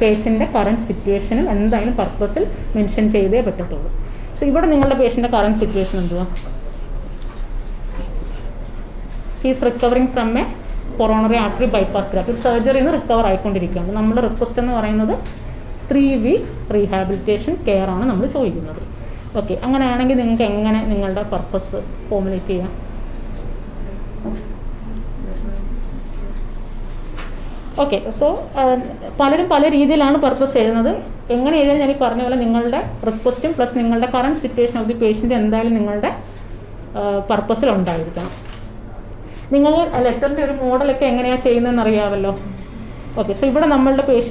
പേഷ്യന്റെ കറണ്ട് സിറ്റുവേഷനും എന്തായാലും പർപ്പസിൽ മെൻഷൻ ചെയ്തേ പറ്റത്തുള്ളൂ. സോ ഇവിടെ നിങ്ങളുടെ പേഷ്യന്റെ കറണ്ട് സിറ്റുവേഷൻ എന്തുവാ? He's recovering from a coronary artery bypass graft സർജറിയിൽ നിന്ന് റിക്കവർ ആയിക്കൊണ്ടിരിക്കുകയാണ്. നമ്മുടെ റിക്വസ്റ്റ് എന്ന് പറയുന്നത് ത്രീ വീക്സ് റീഹാബിലിറ്റേഷൻ കെയർ ആണ് നമ്മൾ ചോദിക്കുന്നത്. ഓക്കെ അങ്ങനെയാണെങ്കിൽ നിങ്ങൾക്ക് എങ്ങനെ നിങ്ങളുടെ പർപ്പസ് ഫോമുലേറ്റ് ചെയ്യാം? ഓക്കെ സോ പലരും പല രീതിയിലാണ് പർപ്പസ് എഴുതുന്നത്. എങ്ങനെ എഴുതാൻ ഞാൻ ഈ പറഞ്ഞ പോലെ നിങ്ങളുടെ റിക്വസ്റ്റും പ്ലസ് നിങ്ങളുടെ current situation of the patient എന്തായാലും നിങ്ങളുടെ പർപ്പസിൽ ഉണ്ടായിരിക്കണം. നിങ്ങൾ ലെറ്ററിന്റെ ഒരു മോഡലൊക്കെ എങ്ങനെയാണ് ചെയ്യുന്നതെന്ന് അറിയാമല്ലോ ഓക്കെ സോ ഇവിടെ നമ്മളുടെ പേഷ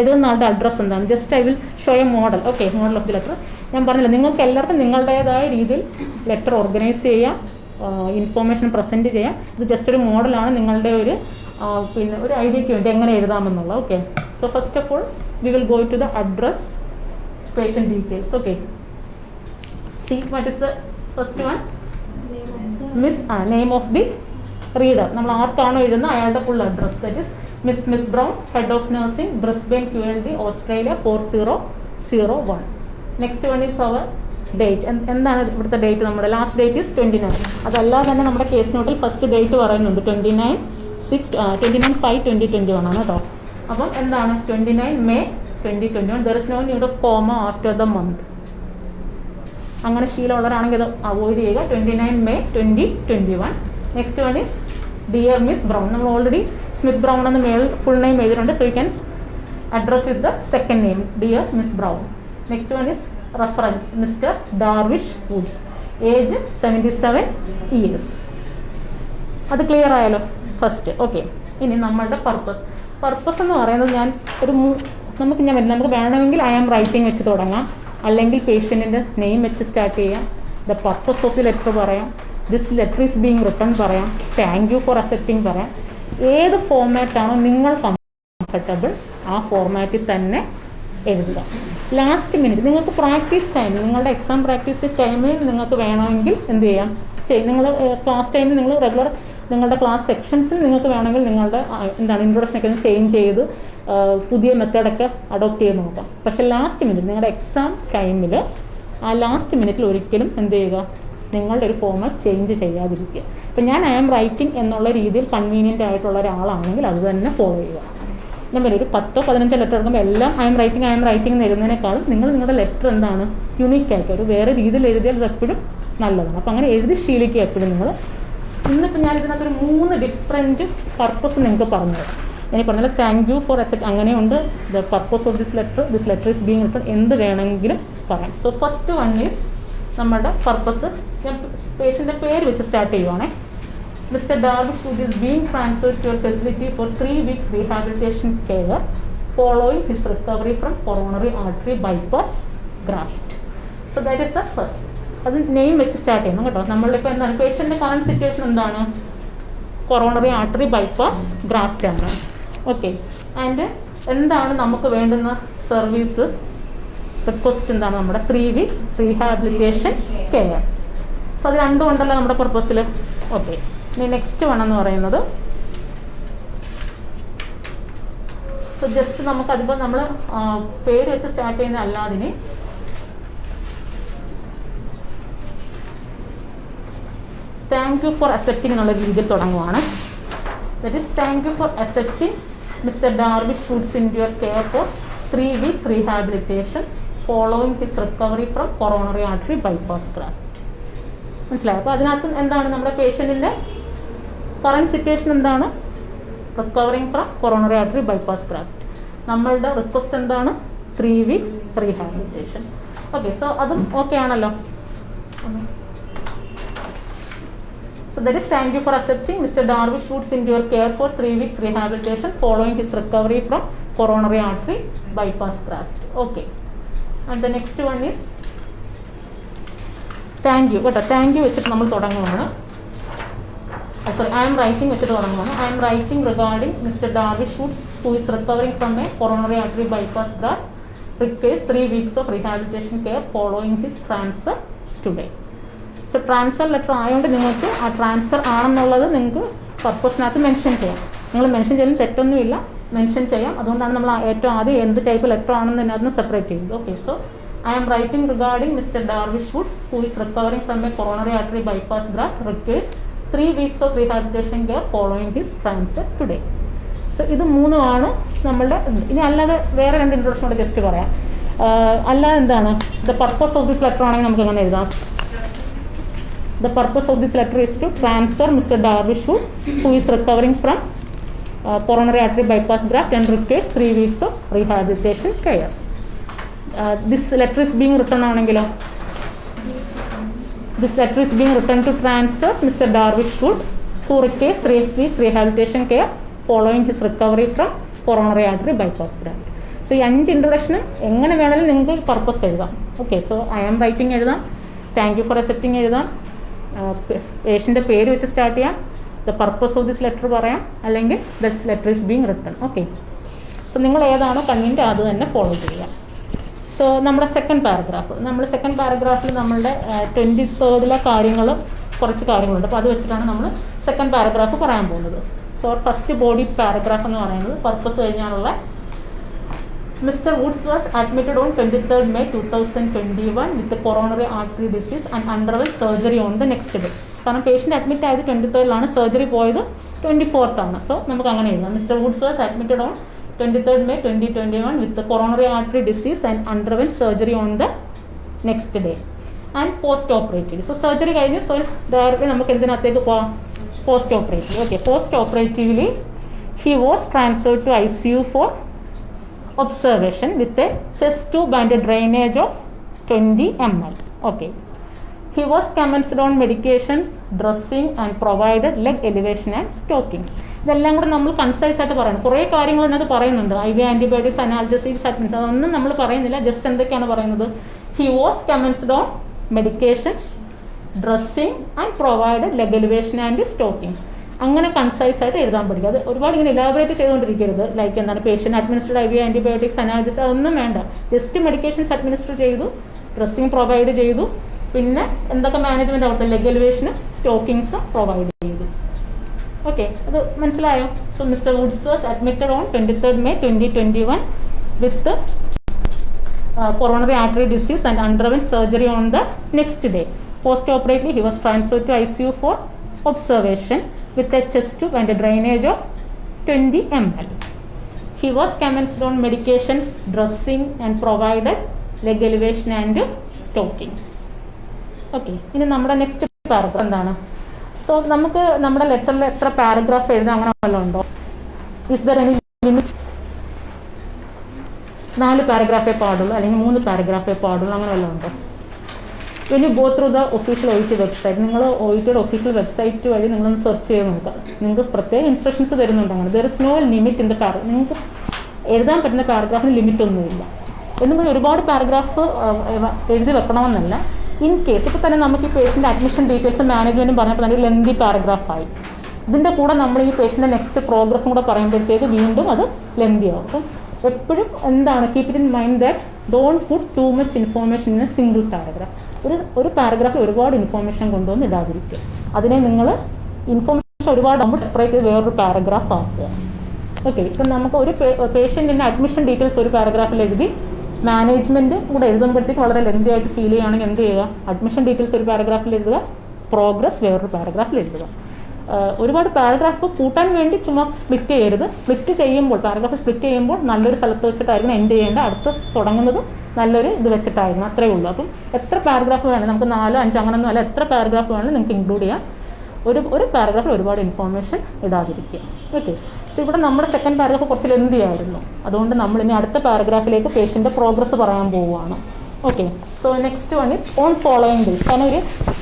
എഴുതുന്ന ആളുടെ അഡ്രസ്സ് എന്താണ്? Just I will show a model okay model of the letter ഞാൻ പറഞ്ഞില്ല നിങ്ങൾക്ക് എല്ലാവർക്കും നിങ്ങളുടേതായ രീതിയിൽ ലെറ്റർ ഓർഗനൈസ് ചെയ്യാം ഇൻഫോർമേഷൻ പ്രസന്റ് ചെയ്യാം. ഇത് ജസ്റ്റ് ഒരു മോഡലാണ് നിങ്ങളുടെ ഒരു പിന്നെ ഒരു ഐഡിയയ്ക്ക് വേണ്ടി എങ്ങനെ എഴുതാമെന്നുള്ളത്. Okay so first of all we will go to the address patient details okay see what is the first one Miss ആ നെയിം ഓഫ് ദി റീഡർ നമ്മൾ ആർക്കാണോ എഴുതുന്നത്? അയാളുടെ full address that is Miss Smith Brown head of nursing Brisbane Q L D Australia four zero zero one next one is our date എന്താണ് ഇവിടുത്തെ date നമ്മുടെ last date is twenty nine അതല്ലാതെ തന്നെ നമ്മുടെ കേസ് നോട്ടിൽ first date പറയുന്നുണ്ട്. Twenty nine six twenty nine five twenty twenty one ആണ് കേട്ടോ അപ്പം എന്താണ്? Twenty nine May twenty twenty one there is no need of comma after the month അങ്ങനെ ശീലമുള്ളവരാണെങ്കിൽ അത് അവോയ്ഡ് ചെയ്യുക. Twenty nine May twenty twenty one next one is dear Miss Brown നമ്മൾ already Smith Brown എന്ന് മേൽ full name എഴുതിയിട്ടുണ്ട്. So you can address with the second name dear Miss Brown next one is reference Mister Darvish Woods age seventy seven years അത് clear ആയാലോ first okay ഇനി നമ്മളുടെ purpose purpose എന്ന് പറയുന്നത് ഞാൻ ഒരു നമുക്ക് ഞാൻ നമുക്ക് വേണമെങ്കിൽ ഐ ആം റൈറ്റിംഗ് വെച്ച് തുടങ്ങാം. അല്ലെങ്കിൽ പേഷ്യന്റിന്റെ നെയിം വെച്ച് സ്റ്റാർട്ട് ചെയ്യാം. The purpose of the letter പറയാം. This letter is being written പറയാം. താങ്ക് യു ഫോർ അക്സെപ്റ്റിംഗ് പറയാം. ഏത് ഫോർമാറ്റാണോ നിങ്ങൾ കംഫർട്ടബിൾ ആ ഫോർമാറ്റിൽ തന്നെ എഴുതുക. ലാസ്റ്റ് മിനിറ്റ് നിങ്ങൾക്ക് പ്രാക്ടീസ് ടൈം നിങ്ങളുടെ എക്സാം പ്രാക്ടീസ് ടൈമിൽ നിങ്ങൾക്ക് വേണമെങ്കിൽ എന്ത് ചെയ്യാം? ചെയ്യും നിങ്ങൾ ക്ലാസ് ടൈമിൽ നിങ്ങൾ റെഗുലർ നിങ്ങളുടെ ക്ലാസ് സെക്ഷൻസിൽ നിങ്ങൾക്ക് വേണമെങ്കിൽ നിങ്ങളുടെ എന്താണ് ഇൻട്രൊഡക്ഷനൊക്കെ ഒന്ന് ചേഞ്ച് ചെയ്ത് പുതിയ മെത്തേഡൊക്കെ അഡോപ്റ്റ് ചെയ്ത് നോക്കാം. പക്ഷേ ലാസ്റ്റ് മിനിറ്റ് നിങ്ങളുടെ എക്സാം ടൈമിൽ ആ ലാസ്റ്റ് മിനിറ്റിൽ ഒരിക്കലും എന്ത് ചെയ്യുക? നിങ്ങളുടെ ഒരു ഫോർമാറ്റ് ചേഞ്ച് ചെയ്യാതിരിക്കുക. ഇപ്പം ഞാൻ ഐ ആം റൈറ്റിംഗ് എന്നുള്ള രീതിയിൽ കൺവീനിയന്റ് ആയിട്ടുള്ള ഒരാളാണെങ്കിൽ അത് തന്നെ ഫോളോ ചെയ്യുക. നമ്മൾ ഒരു പത്തോ പതിനഞ്ചോ ലെറ്റർ എടുക്കുമ്പോൾ എല്ലാം I'm writing I'm writing എന്ന് എഴുതുന്നതിനേക്കാളും നിങ്ങൾ നിങ്ങളുടെ ലെറ്റർ എന്താണ് യുണീക്ക് ആയിട്ട് ഒരു വേറെ രീതിയിൽ എഴുതിയാൽ അത് എപ്പോഴും നല്ലതാണ്. അപ്പോൾ അങ്ങനെ എഴുതി ശീലിക്കുക എപ്പോഴും നിങ്ങൾ. ഇന്നിപ്പോൾ ഞാൻ ഇതിനകത്ത് ഒരു മൂന്ന് ഡിഫറെന്റ് പർപ്പസ് നിങ്ങൾക്ക് പറഞ്ഞു തരാം. ഞാൻ പറഞ്ഞാൽ താങ്ക് യു ഫോർ അസെറ്റ് അങ്ങനെയുണ്ട്. The purpose of this letter this letter is being written എന്ത് വേണമെങ്കിലും പറയാം. സോ ഫസ്റ്റ് വൺ ഈസ് നമ്മുടെ പർപ്പസ് ഞാൻ പേഷ്യന്റെ പേര് വെച്ച് start ചെയ്യുവാണേ. Mister Darvish Wood is being transferred to facility facility for three weeks rehabilitation care following his recovery from coronary artery bypass graft. So that is the first. അത് name വെച്ച് start ചെയ്യണം കേട്ടോ. നമ്മളിപ്പോൾ എന്താണ്? പേഷ്യന്റെ കറണ്ട് സിറ്റുവേഷൻ എന്താണ്? Coronary artery bypass graft ആണ്. Okay and എന്താണ് നമുക്ക് വേണ്ടുന്ന സർവീസ് റിക്വസ്റ്റ് എന്താണ് നമ്മുടെ? Three weeks rehabilitation care so അത് രണ്ടും ഉണ്ടല്ലോ നമ്മുടെ പർപ്പസിൽ ഓക്കെ ഇനി നെക്സ്റ്റ് വൺ എന്ന് പറയുന്നത്. സോ ജസ്റ്റ് നമുക്ക് അതിപ്പോൾ നമ്മൾ പേര് വെച്ച് സ്റ്റാർട്ട് ചെയ്യുന്ന അല്ലാതിന് താങ്ക് യു ഫോർ അക്സെപ്റ്റിംഗ് എന്നുള്ള രീതിയിൽ തുടങ്ങുവാണ്. That is thank you for accepting Mister Darby Foods in your care for three weeks rehabilitation following his recovery from coronary artery bypass graft മനസ്സിലായോ അപ്പോൾ അതിനകത്ത് എന്താണ് നമ്മുടെ പേഷ്യന്റിന്റെ കറണ്ട് സിറ്റുവേഷൻ എന്താണ് recovering from coronary artery bypass graft നമ്മളുടെ request എന്താണ് three weeks rehabilitation okay so അതും ഓക്കെ ആണല്ലോ So that is thank you for accepting Mr. Darwish Woods into your care for three weeks rehabilitation following his recovery from coronary artery bypass graft. Okay. And the next one is thank you കേട്ടോ. Thank you വെച്ചിട്ട് നമ്മൾ തുടങ്ങുകയാണ് sorry I'm writing വെച്ചിട്ട് തുടങ്ങുകയാണ് I'm writing regarding Mister Darvi Shoots who is recovering from a coronary artery bypass graft requires three weeks of rehabilitation care following his transfer today so transfer letter ആയതുകൊണ്ട് നിങ്ങൾക്ക് ആ transfer ആണെന്നുള്ളത് നിങ്ങൾക്ക് പർപ്പസിനകത്ത് mention ചെയ്യാം. നിങ്ങൾ mention ചെയ്യുന്ന തെറ്റൊന്നുമില്ല. Mention ചെയ്യാം. അതുകൊണ്ടാണ് നമ്മൾ ഏറ്റവും ആദ്യം എന്ത് ടൈപ്പ് ലെറ്റർ ആണെന്ന് അതിന് സെപ്പറേറ്റ് ചെയ്യുന്നത് okay so I am writing regarding Mister Darvish Woods who is recovering from a coronary artery bypass graft requires three weeks of rehabilitation care following his transfer today so ഇത് മൂന്നുമാണ് നമ്മളുടെ ഇനി അല്ലാതെ വേറെ രണ്ട് ഇൻട്രൊഡക്ഷൻ കൂടെ just പറയാം. അല്ലാതെ എന്താണ്? The purpose of this letter ആണെങ്കിൽ നമുക്ക് അങ്ങനെ എഴുതാം? The purpose of this letter is to transfer Mr. Darvish who who recovering from coronary artery coronary artery and graft three weeks of rehabilitation of rehabilitation letter is being written ആണെങ്കിലോ? This letter is being written to transfer Mister Darvish Food who requires three rehabilitation care following his recovery from coronary artery bypass graft. So ഈ അഞ്ച് ഇൻട്രൊഡക്ഷനും എങ്ങനെ വേണമെങ്കിലും നിങ്ങൾക്ക് purpose എഴുതാം. Okay so I am writing എഴുതാം. Thank you for accepting എഴുതാം. പേഷ്യന്റെ പേര് വെച്ച് സ്റ്റാർട്ട് ചെയ്യാം. The purpose of this letter പറയാം. അല്ലെങ്കിൽ this letter is being return okay so നിങ്ങൾ ഏതാണോ കൺവീന്റെ അത് തന്നെ ഫോളോ ചെയ്യുക. സോ നമ്മുടെ സെക്കൻഡ് പാരഗ്രാഫ് നമ്മൾ സെക്കൻഡ് പാരഗ്രാഫിൽ നമ്മളുടെ ട്വന്റി തേർഡിലെ കാര്യങ്ങളും കുറച്ച് കാര്യങ്ങളുണ്ട്. അപ്പോൾ അത് വെച്ചിട്ടാണ് നമ്മൾ സെക്കൻഡ് പാരഗ്രാഫ് പറയാൻ പോകുന്നത്. സോ ഫസ്റ്റ് ബോഡി പാരഗ്രാഫ് എന്ന് പറയുന്നത് പർപ്പസ് കഴിഞ്ഞാലുള്ള Mr. Woods was admitted on 23rd May 2021 one with coronary artery disease and underwent surgery on the next day കാരണം പേഷ്യന്റ് അഡ്മിറ്റ് ആയത് ട്വന്റി തേർഡിലാണ് സർജറി പോയത് ട്വന്റി ഫോർത്താണ് സോ നമുക്ക് അങ്ങനെ എഴുതാം. Mister Woods was admitted on twenty third May twenty twenty one with coronary artery disease and underwent surgery on the next day and post operative so surgery കഴിഞ്ഞ് so directly നമുക്ക് എന്തിനകത്തേക്ക് പോവാം post operative okay post operatively he was transferred to I C U for observation with a chest tube and a drainage of 20 ml. Okay. He was commenced on medications, dressing and provided leg elevation and stockings. ഇതെല്ലാം കൂടെ നമ്മൾ concise ആയിട്ട് പറയണം. കുറേ കാര്യങ്ങൾ അതിനകത്ത് പറയുന്നുണ്ട്. I V antibiotics analgesics admins അതൊന്നും നമ്മൾ പറയുന്നില്ല. ജസ്റ്റ് എന്തൊക്കെയാണ് പറയുന്നത്? He was commenced on medications dressing and provided leg elevation and stockings അങ്ങനെ കൺസൈസ് ആയിട്ട് എഴുതാൻ പഠിക്കുക. അത് ഒരുപാട് ഇങ്ങനെ ഇലാബറേറ്റ് ചെയ്തുകൊണ്ടിരിക്കരുത്. ലൈക്ക് എന്താണ്? Patient administered I V antibiotics analysis അതൊന്നും വേണ്ട. ജസ്റ്റ് മെഡിക്കേഷൻസ് അഡ്മിനിസ്റ്റർ ചെയ്തു ഡ്രസ്സിങ് പ്രൊവൈഡ് ചെയ്തു. പിന്നെ എന്തൊക്കെ മാനേജ്മെന്റ് അവിടുത്തെ ലെഗ് എലിവേഷനും സ്റ്റോക്കിങ്സും പ്രൊവൈഡ് ചെയ്തു. ഓക്കെ അത് മനസ്സിലായോ? So Mister Woods was admitted on twenty third May twenty twenty one with coronary artery disease and underwent surgery on the next day post operatively he was transfer to I C for observation with a chest tube and drainage of twenty M L he was commenced on medication dressing and provided leg elevation and stockings okay ഇനി നമ്മുടെ next paragraph എന്താണ്? So നമുക്ക് നമ്മുടെ ലെറ്ററിൽ എത്ര paragraph എഴുതാം അങ്ങനെ വല്ലതും ഉണ്ടോ? ഇസ് ദർ എനി ലിമിറ്റ് നാല് പാരഗ്രാഫേ പാടുള്ളൂ അല്ലെങ്കിൽ മൂന്ന് പാരഗ്രാഫേ പാടുള്ളൂ അങ്ങനെ വല്ലതും ഉണ്ടോ? When you go through the official O T website നിങ്ങൾ ഒ ടിയുടെ ഒഫീഷ്യൽ വെബ്സൈറ്റ് വഴി നിങ്ങളൊന്ന് സെർച്ച് ചെയ്ത് നോക്കുക. നിങ്ങൾക്ക് പ്രത്യേക ഇൻസ്ട്രക്ഷൻസ് തരുന്നുണ്ട് അങ്ങനെ. There is no limit in the para നിങ്ങൾക്ക് എഴുതാൻ പറ്റുന്ന പാരഗ്രാഫിന് ലിമിറ്റ് ഒന്നുമില്ല. എന്നും പറഞ്ഞ് ഒരുപാട് പാരഗ്രാഫ് എഴുതി വെക്കണമെന്നല്ല. ഇൻ കേസ് ഇപ്പോൾ തന്നെ നമുക്ക് ഈ പേഷ്യന്റെ അഡ്മിഷൻ ഡീറ്റെയിൽസും മാനേജ്മെന്റും പറഞ്ഞപ്പോൾ തന്നെ ഒരു ലെന്തി പാരഗ്രാഫായി ഇതിന്റെ കൂടെ നമ്മൾ ഈ പേഷ്യന്റെ നെക്സ്റ്റ് പ്രോഗ്രസ്സും കൂടെ പറയുമ്പോഴത്തേക്ക് വീണ്ടും അത് ലെന്തി ആവും. അപ്പം എപ്പോഴും എന്താണ് keep it in mind that don't put too much information in a single paragraph ഒരു ഒരു പാരഗ്രാഫിൽ ഒരുപാട് ഇൻഫോർമേഷൻ കൊണ്ടുവന്ന് ഇടാതിരിക്കുക. അതിനെ നിങ്ങൾ ഇൻഫോർമേഷൻ ഒരുപാട് നമ്മൾ സെപ്പറേറ്റ് ചെയ്ത് വേറൊരു പാരഗ്രാഫ് ആക്കുക. ഓക്കെ ഇപ്പം നമുക്ക് ഒരു പേഷ്യന്റിന്റെ അഡ്മിഷൻ ഡീറ്റെയിൽസ് ഒരു പാരഗ്രാഫിൽ എഴുതി മാനേജ്മെന്റ് കൂടെ എഴുതുമ്പോഴത്തേക്ക് വളരെ ലെന്തി ആയിട്ട് ഫീൽ ചെയ്യുകയാണെങ്കിൽ എന്ത് ചെയ്യുക? അഡ്മിഷൻ ഡീറ്റെയിൽസ് ഒരു പാരഗ്രാഫിൽ എഴുതുക. പ്രോഗ്രസ് വേറൊരു പാരഗ്രാഫിൽ എഴുതുക. ഒരുപാട് പാരഗ്രാഫ് കൂട്ടാൻ വേണ്ടി ചുമ്മാ സ്പ്ലിറ്റ് ചെയ്യരുത്. സ്പ്ലിറ്റ് ചെയ്യുമ്പോൾ പാരഗ്രാഫ് സ്പ്ലിറ്റ് ചെയ്യുമ്പോൾ നല്ലൊരു സ്ഥലത്ത് വെച്ചിട്ടായിരിക്കണം എൻഡ് ചെയ്യേണ്ട അടുത്ത തുടങ്ങുന്നതും നല്ലൊരു ഇത് വെച്ചിട്ടായിരുന്നു അത്രേ ഉള്ളൂ. അപ്പം എത്ര പാരഗ്രാഫ് വേണം നമുക്ക് നാലോ അഞ്ചോ അങ്ങനൊന്നും അല്ല. എത്ര പാരഗ്രാഫ് വേണമെങ്കിലും നിങ്ങൾക്ക് ഇൻക്ലൂഡ് ചെയ്യാം. ഒരു ഒരു പാരഗ്രാഫിൽ ഒരുപാട് ഇൻഫോർമേഷൻ ഇടാതിരിക്കുക. ഓക്കെ സോ ഇവിടെ നമ്മുടെ സെക്കൻഡ് പാരഗ്രാഫ് കുറച്ച് ലെന്തി ആയിരുന്നു. അതുകൊണ്ട് നമ്മൾ ഇനി അടുത്ത പാരഗ്രാഫിലേക്ക് പേഷ്യന്റെ പ്രോഗ്രസ് പറയാൻ പോവുകയാണ്. Okay so next one is on following days കാരണം ഒരു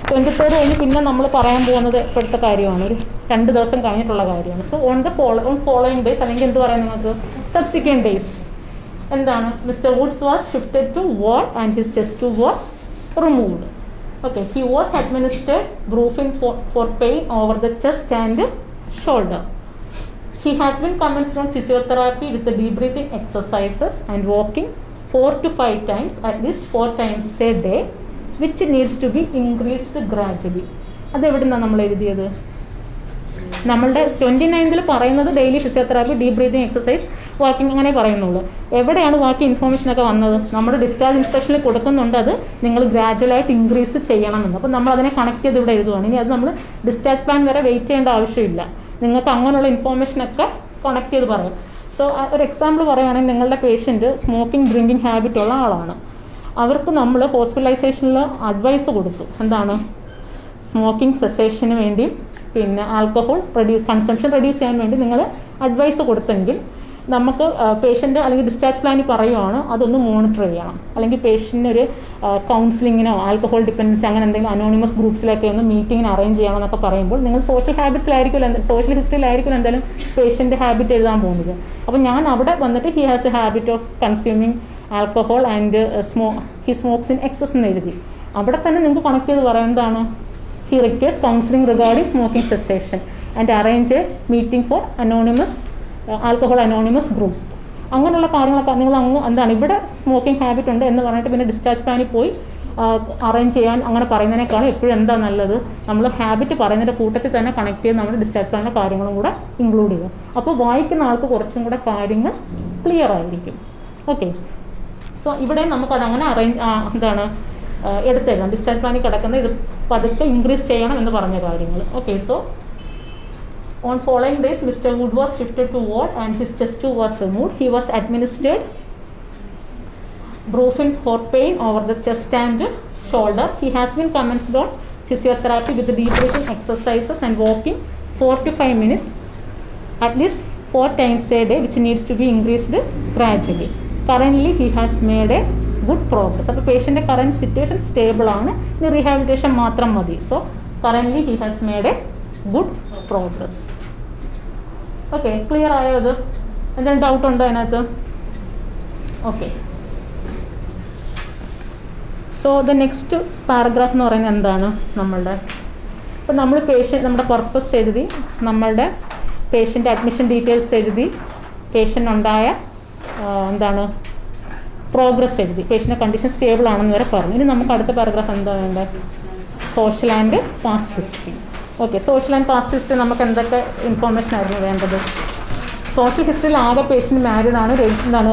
ട്വന്റി ഫോർ കഴിഞ്ഞ് പിന്നെ നമ്മൾ പറയാൻ പോകുന്നത് ഇപ്പോഴത്തെ കാര്യമാണ്. ഒരു രണ്ട് ദിവസം കഴിഞ്ഞിട്ടുള്ള കാര്യമാണ്. So on the follow on following days അല്ലെങ്കിൽ എന്ത് പറയാം നിങ്ങൾക്ക്? സബ്സിക്വന്റ് ഡേയ്സ് എന്താണ്? Mister Woods was shifted to ward and his chest was removed okay he was administered Brufen for pain over the chest and shoulder. He has been commenced on physiotherapy with the deep breathing exercises and walking four to five times at least four times a day which needs to be increased gradually. അതെവിടുന്നാണ് നമ്മൾ എഴുതിയത്? നമ്മളുടെ twenty നയൻതിൽ പറയുന്നത് daily physiotherapy deep breathing exercise walking അങ്ങനെ പറയുന്നുള്ളൂ. എവിടെയാണ് ബാക്കി ഇൻഫോർമേഷൻ ഒക്കെ വന്നത്? നമ്മുടെ ഡിസ്ചാർജ് ഇൻസ്ട്രക്ഷനിൽ കൊടുക്കുന്നുണ്ട് അത് നിങ്ങൾ ഗ്രാജുവലായിട്ട് ഇൻക്രീസ് ചെയ്യണമെന്ന് അപ്പോൾ നമ്മൾ അതിനെ കണക്ട് ചെയ്ത് ഇവിടെ എഴുതുകയാണ് ഇനി അത് നമ്മൾ ഡിസ്ചാർജ് പ്ലാൻ വരെ വെയിറ്റ് ചെയ്യേണ്ട ആവശ്യമില്ല. നിങ്ങൾക്ക് അങ്ങനെയുള്ള ഇൻഫോർമേഷനൊക്കെ കണക്ട് ചെയ്ത് പറയാം. സോ ഒരു എക്സാമ്പിൾ പറയുകയാണെങ്കിൽ നിങ്ങളുടെ പേഷ്യന്റ് സ്മോക്കിംഗ് ഡ്രിങ്കിങ് ഹാബിറ്റ് ഉള്ള ആളാണ്. അവർക്ക് നമ്മൾ ഹോസ്പിറ്റലൈസേഷനിൽ അഡ്വൈസ് കൊടുത്തു. എന്താണ്? സ്മോക്കിംഗ് സെസേഷന് വേണ്ടി പിന്നെ ആൽക്കഹോൾ റെഡ്യൂസ് കൺസംഷൻ റെഡ്യൂസ് ചെയ്യാൻ വേണ്ടി നിങ്ങൾ അഡ്വൈസ് കൊടുത്തെങ്കിൽ നമുക്ക് പേഷ്യന്റ് അല്ലെങ്കിൽ ഡിസ്ചാർജ് പ്ലാനിൽ പറയുവാണ് അതൊന്ന് മോണിറ്റർ ചെയ്യണം. അല്ലെങ്കിൽ പേഷ്യന്റിന് ഒരു കൗൺസിലിങ്ങിനോ ആൽക്കഹോൾ ഡിപ്പെൻഡൻസി അങ്ങനെ എന്തെങ്കിലും അനോണിമസ് ഗ്രൂപ്പ്സിലൊക്കെ ഒന്ന് മീറ്റിങ്ങിന് അറേഞ്ച് ചെയ്യണം എന്നൊക്കെ പറയുമ്പോൾ നിങ്ങൾ സോഷ്യൽ ഹാബിറ്റ്സിലായിരിക്കും സോഷ്യൽ ഹിസ്റ്ററിയിലായിരിക്കും എന്തായാലും പേഷ്യന്റ് ഹാബിറ്റ് എഴുതാൻ പോകുന്നത്. അപ്പോൾ ഞാൻ അവിടെ വന്നിട്ട് he has the habit of consuming alcohol and സ്മോ he smokes in excess എന്ന് എഴുതി. അവിടെ തന്നെ നിങ്ങൾക്ക് കണക്ട് ചെയ്ത് പറയുന്നതാണ് he request counselling regarding smoking cessation and arrange a meeting for anonymous alcohol anonymous group അങ്ങനെയുള്ള കാര്യങ്ങളൊക്കെ നിങ്ങൾ അങ്ങ് എന്താണ് ഇവിടെ സ്മോക്കിംഗ് ഹാബിറ്റ് ഉണ്ട് എന്ന് പറഞ്ഞിട്ട് പിന്നെ ഡിസ്ചാർജ് പ്ലാനിൽ പോയി അറേഞ്ച് ചെയ്യാൻ അങ്ങനെ പറയുന്നതിനേക്കാളും എപ്പോഴും എന്താ നല്ലത്? നമ്മൾ ഹാബിറ്റ് പറയുന്നതിന്റെ കൂട്ടത്തിൽ തന്നെ കണക്ട് ചെയ്ത് നമ്മുടെ ഡിസ്ചാർജ് പ്ലാനിലെ കാര്യങ്ങളും കൂടെ ഇൻക്ലൂഡ് ചെയ്യുക. അപ്പോൾ വായിക്കുന്ന ആൾക്ക് കുറച്ചും കൂടെ കാര്യങ്ങൾ ക്ലിയർ ആയിരിക്കും. ഓക്കെ സോ ഇവിടെ നമുക്കത് അങ്ങനെ അറേഞ്ച് എന്താണ് എടുത്തേക്കാം. ഡിസ്ചാർജ് പ്ലാനിൽ കിടക്കുന്ന ഇത് പതുക്കെ ഇൻക്രീസ് ചെയ്യണം എന്ന് പറഞ്ഞ കാര്യങ്ങൾ. Okay so On following days, Mr. Wood was shifted to ward and his chest tube was removed. He was administered brufen for pain over the chest and shoulder. He has been commenced on physiotherapy with deep breathing exercises and walking 4 to 5 minutes at least 4 times a day which needs to be increased gradually. Currently he has made a good progress. അപ്പോൾ പേഷ്യൻ്റെ current situation stable ആണ് ഇനി rehabilitation മാത്രം മതി so currently he has made a good progress Okay clear ആയോ അത് എന്തെങ്കിലും doubt ഉണ്ടോ അതിനകത്ത്? Okay so the next paragraph എന്ന് പറയുന്നത് എന്താണ് നമ്മളുടെ? ഇപ്പം നമ്മൾ പേഷ്യന്റ് നമ്മുടെ പർപ്പസ് എഴുതി നമ്മളുടെ പേഷ്യന്റ് അഡ്മിഷൻ ഡീറ്റെയിൽസ് എഴുതി പേഷ്യന്റ് ഉണ്ടായ എന്താണ് പ്രോഗ്രസ് എഴുതി. പേഷ്യന്റെ കണ്ടീഷൻ സ്റ്റേബിൾ ആണെന്ന് വരെ പറഞ്ഞു. ഇനി നമുക്ക് അടുത്ത പാരഗ്രാഫ് എന്താ വേണ്ടത്? Social and past history okay social and past history നമുക്ക് എന്തൊക്കെ ഇൻഫോർമേഷൻ ആയിരുന്നു വേണ്ടത്? സോഷ്യൽ ഹിസ്റ്ററിയിൽ ആകെ പേഷ്യന്റ് മാരീഡ് ആണ് എന്താണ്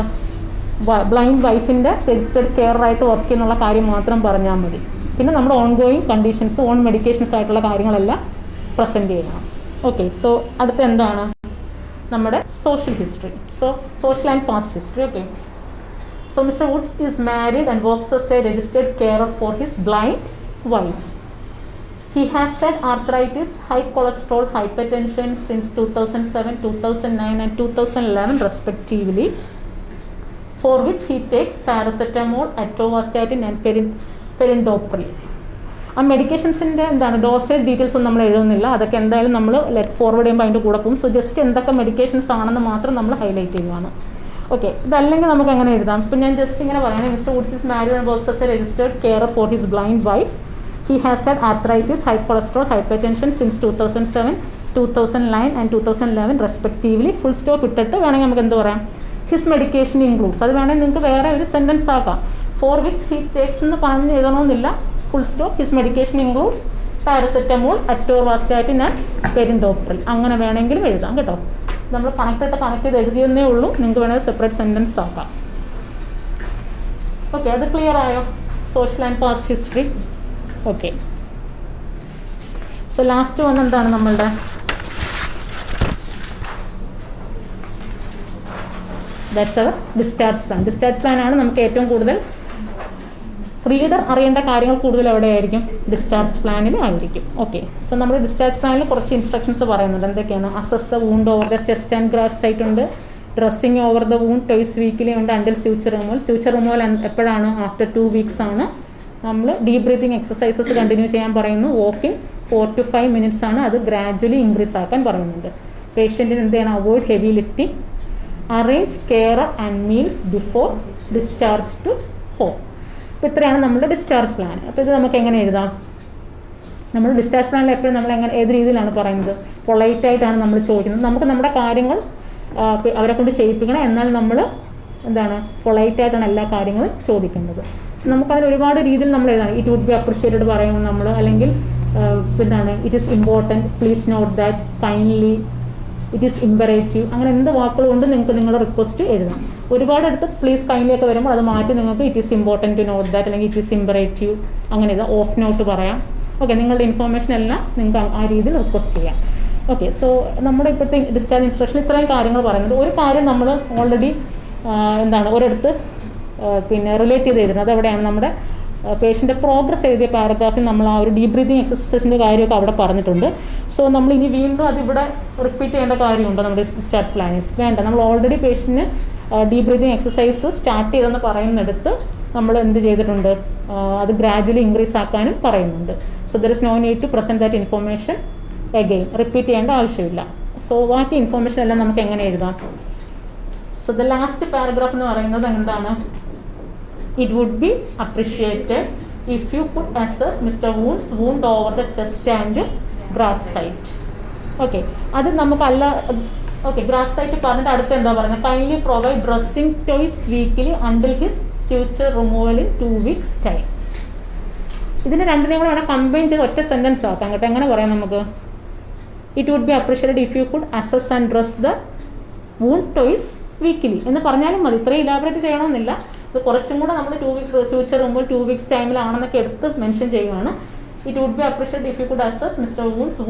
ബ്ലൈൻഡ് വൈഫിന്റെ രജിസ്റ്റേർഡ് കെയറായിട്ട് വർക്ക് ചെയ്യുന്നുള്ള കാര്യം മാത്രം പറഞ്ഞാൽ മതി. പിന്നെ നമ്മുടെ on going conditions on medications ആയിട്ടുള്ള കാര്യങ്ങളെല്ലാം പ്രസന്റ് ചെയ്യണം. ഓക്കെ സോ അടുത്ത എന്താണ്? നമ്മുടെ social history so social and past history okay so Mister Woods is married and works a registered care for his blind wife. He has had arthritis, high cholesterol, hypertension since 2007, 2009 and 2011 respectively, for which he takes paracetamol, atorvastatin and perin- perindopril. ആ മെഡിക്കേഷൻസിന്റെ എന്താണ് dosage details ഒന്നും നമ്മൾ എഴുതുന്നില്ല. അതൊക്കെ എന്തായാലും നമ്മൾ let forward ചെയ്യുമ്പോൾ അതിന്റെ കൂടെ പോകും. സോ ജസ്റ്റ് എന്തൊക്കെ മെഡിക്കേഷൻസ് ആണെന്ന് മാത്രം നമ്മൾ ഹൈലൈറ്റ് ചെയ്യുവാണ്. ഓക്കെ ഇതല്ലെങ്കിൽ നമുക്ക് എങ്ങനെ എഴുതാം? ഇപ്പം ഞാൻ ജസ്റ്റ് ഇങ്ങനെ പറയുന്നത് Mister Woods is married and works as a registered care for his blind wife he has had arthritis high cholesterol hypertension since two thousand seven two thousand nine and two thousand eleven respectively full stop ഇട്ടിട്ട് വേണമെങ്കിൽ നമുക്ക് എന്ത് പറയാം? His medication includes അത് വേണമെങ്കിൽ നിങ്ങൾക്ക് വേറെ ഒരു സെന്റൻസ് ആക്കാം. ഫോർ വിച്ച് ഹി ടേക്സ് എന്ന് പറഞ്ഞ് എഴുതണമെന്നില്ല. Full stop his medication includes paracetamol atorvastatin and perindopril അങ്ങനെ വേണമെങ്കിലും എഴുതാം കേട്ടോ. നമ്മൾ കണക്റ്റായിട്ട് കണക്ട് ചെയ്ത് എഴുതിയെന്നേ ഉള്ളൂ. നിങ്ങൾക്ക് വേണമെങ്കിൽ സെപ്പറേറ്റ് സെന്റൻസ് ആക്കാം. ഓക്കെ അത് ക്ലിയർ ആയോ? Social and past history okay so last വന്ന് എന്താണ് നമ്മളുടെ? That's our discharge plan discharge plan ആണ് നമുക്ക് ഏറ്റവും കൂടുതൽ റീഡർ അറിയേണ്ട കാര്യങ്ങൾ കൂടുതൽ എവിടെയായിരിക്കും? ഡിസ്ചാർജ് പ്ലാനിൽ ആയിരിക്കും. ഓക്കെ സോ നമ്മുടെ ഡിസ്ചാർജ് പ്ലാനിൽ കുറച്ച് ഇൻസ്ട്രക്ഷൻസ് പറയുന്നുണ്ട്. എന്തൊക്കെയാണ്? Assess wound over the chest and graft site ഉണ്ട്. Dressing over the wound twice weekly ഉണ്ട്. Until future removal future removal എപ്പോഴാണ്? ആഫ്റ്റർ ടു വീക്സ് ആണ്. നമ്മൾ ഡീപ് ബ്രീത്തിങ് എക്സസൈസസ് കണ്ടിന്യൂ ചെയ്യാൻ പറയുന്നു. Walking four to five minutes ആണ് അത് gradually increase ആക്കാൻ പറയുന്നുണ്ട് പേഷ്യന്റിന് എന്ത് ചെയ്യണം avoid heavy lifting arrange care and meals before discharge to home അപ്പോൾ ഇത്രയാണ് നമ്മുടെ ഡിസ്ചാർജ് പ്ലാൻ അപ്പോൾ ഇത് നമുക്ക് എങ്ങനെ എഴുതാം? നമ്മൾ ഡിസ്ചാർജ് പ്ലാനിൽ എപ്പോഴും നമ്മൾ എങ്ങനെ ഏത് രീതിയിലാണ് പറയുന്നത്? പൊളൈറ്റ് ആയിട്ടാണ് നമ്മൾ ചോദിക്കുന്നത്. നമുക്ക് നമ്മുടെ കാര്യങ്ങൾ അവരെ കൊണ്ട് ചെയ്യിപ്പിക്കണം. എന്നാൽ നമ്മൾ എന്താണ്? പൊളൈറ്റ് ആയിട്ടാണ് എല്ലാ കാര്യങ്ങളും ചോദിക്കേണ്ടത് So, നമുക്കതിന് ഒരുപാട് രീതിയിൽ നമ്മൾ എഴുതാം ഇറ്റ് വുഡ് ബി അപ്രിഷ്യേറ്റഡ് പറയും നമ്മൾ അല്ലെങ്കിൽ എന്താണ് it is important please note that kindly it is imperative അങ്ങനെ എന്ത് വാക്കുകൾ കൊണ്ട് നിങ്ങൾക്ക് നിങ്ങളുടെ റിക്വസ്റ്റ് എഴുതാം. ഒരുപാട് അടുത്ത് പ്ലീസ് കൈൻഡ്ലി ഒക്കെ വരുമ്പോൾ അത് മാറ്റി നിങ്ങൾക്ക് it is important to note that അല്ലെങ്കിൽ ഇറ്റ് ഈസ് ഇമ്പറേറ്റീവ് അങ്ങനെ ഇത് ഓഫ് നോട്ട് പറയാം. ഓക്കെ നിങ്ങളുടെ ഇൻഫോർമേഷൻ എല്ലാം നിങ്ങൾക്ക് ആ- രീതിയിൽ റിക്വസ്റ്റ് ചെയ്യാം. ഓക്കെ സോ നമ്മുടെ ഇപ്പോഴത്തെ ഡിസ്ചാർജ് ഇൻസ്ട്രക്ഷൻ ഇത്രയും കാര്യങ്ങൾ പറയുന്നത്. ഒരു കാര്യം നമ്മൾ ഓൾറെഡി എന്താണ് ഒരിടത്ത് പിന്നെ റിലേറ്റ് ചെയ്ത് എഴുതുന്നത് അത് എവിടെയാണ് നമ്മുടെ പേഷ്യന്റെ പ്രോഗ്രസ് എഴുതിയ പാരഗ്രാഫിൽ നമ്മൾ ആ ഒരു ഡീപ് ബ്രീതിങ് എക്സസൈസിന്റെ കാര്യമൊക്കെ അവിടെ പറഞ്ഞിട്ടുണ്ട്. സോ നമ്മൾ ഇനി വീണ്ടും അതിവിടെ റിപ്പീറ്റ് ചെയ്യേണ്ട കാര്യമുണ്ടോ നമ്മുടെ ഡിസ്ചാർജ് പ്ലാനിൽ വേണ്ട. നമ്മൾ ഓൾറെഡി പേഷ്യന്റിന് ഡീപ് ബ്രീതിങ് എക്സസൈസ് സ്റ്റാർട്ട് ചെയ്തെന്ന് പറയുന്നിടത്ത് നമ്മൾ എന്ത് ചെയ്തിട്ടുണ്ട്? അത് ഗ്രാജുവലി ഇൻക്രീസ് ആക്കാനും പറയുന്നുണ്ട്. So there is no need to present that information again repeat ചെയ്യേണ്ട ആവശ്യമില്ല. സോ ബാക്കി ഇൻഫോർമേഷൻ എല്ലാം നമുക്ക് എങ്ങനെ എഴുതാം? സോ ദ ലാസ്റ്റ് പാരഗ്രാഫ് എന്ന് പറയുന്നത് എന്താണ്? It would be appreciated if you could assess Mr. Wound's wound over the chest and graft site. Okay അത് നമുക്ക് അല്ല ഓക്കെ ഗ്രാഫ് സൈറ്റ് പറഞ്ഞിട്ട് അടുത്ത് എന്താ പറയുന്നത്? Kindly provide dressing twice weekly until his future removal in two weeks time ഇതിന് രണ്ടിനെയും കൂടെ അവിടെ കമ്പൈൻ ചെയ്ത് ഒറ്റ സെന്റൻസ് ആക്കാം കേട്ടോ. എങ്ങനെ പറയാം നമുക്ക്? It would be appreciated if you could assess and dress the wound twice weekly എന്ന് പറഞ്ഞാലും മതി. ഇത്രയും ഇലാബറേറ്റ് ചെയ്യണമെന്നില്ല. ഇത് കുറച്ചും കൂടെ നമ്മൾ ടു വീക്സ് ഫ്യൂച്ചർ മുമ്പ് ടു വീക്സ് ടൈമിലാണെന്നൊക്കെ എടുത്ത് മെൻഷൻ ചെയ്യുകയാണ്. It would be appreciate if you could assess Mister Woods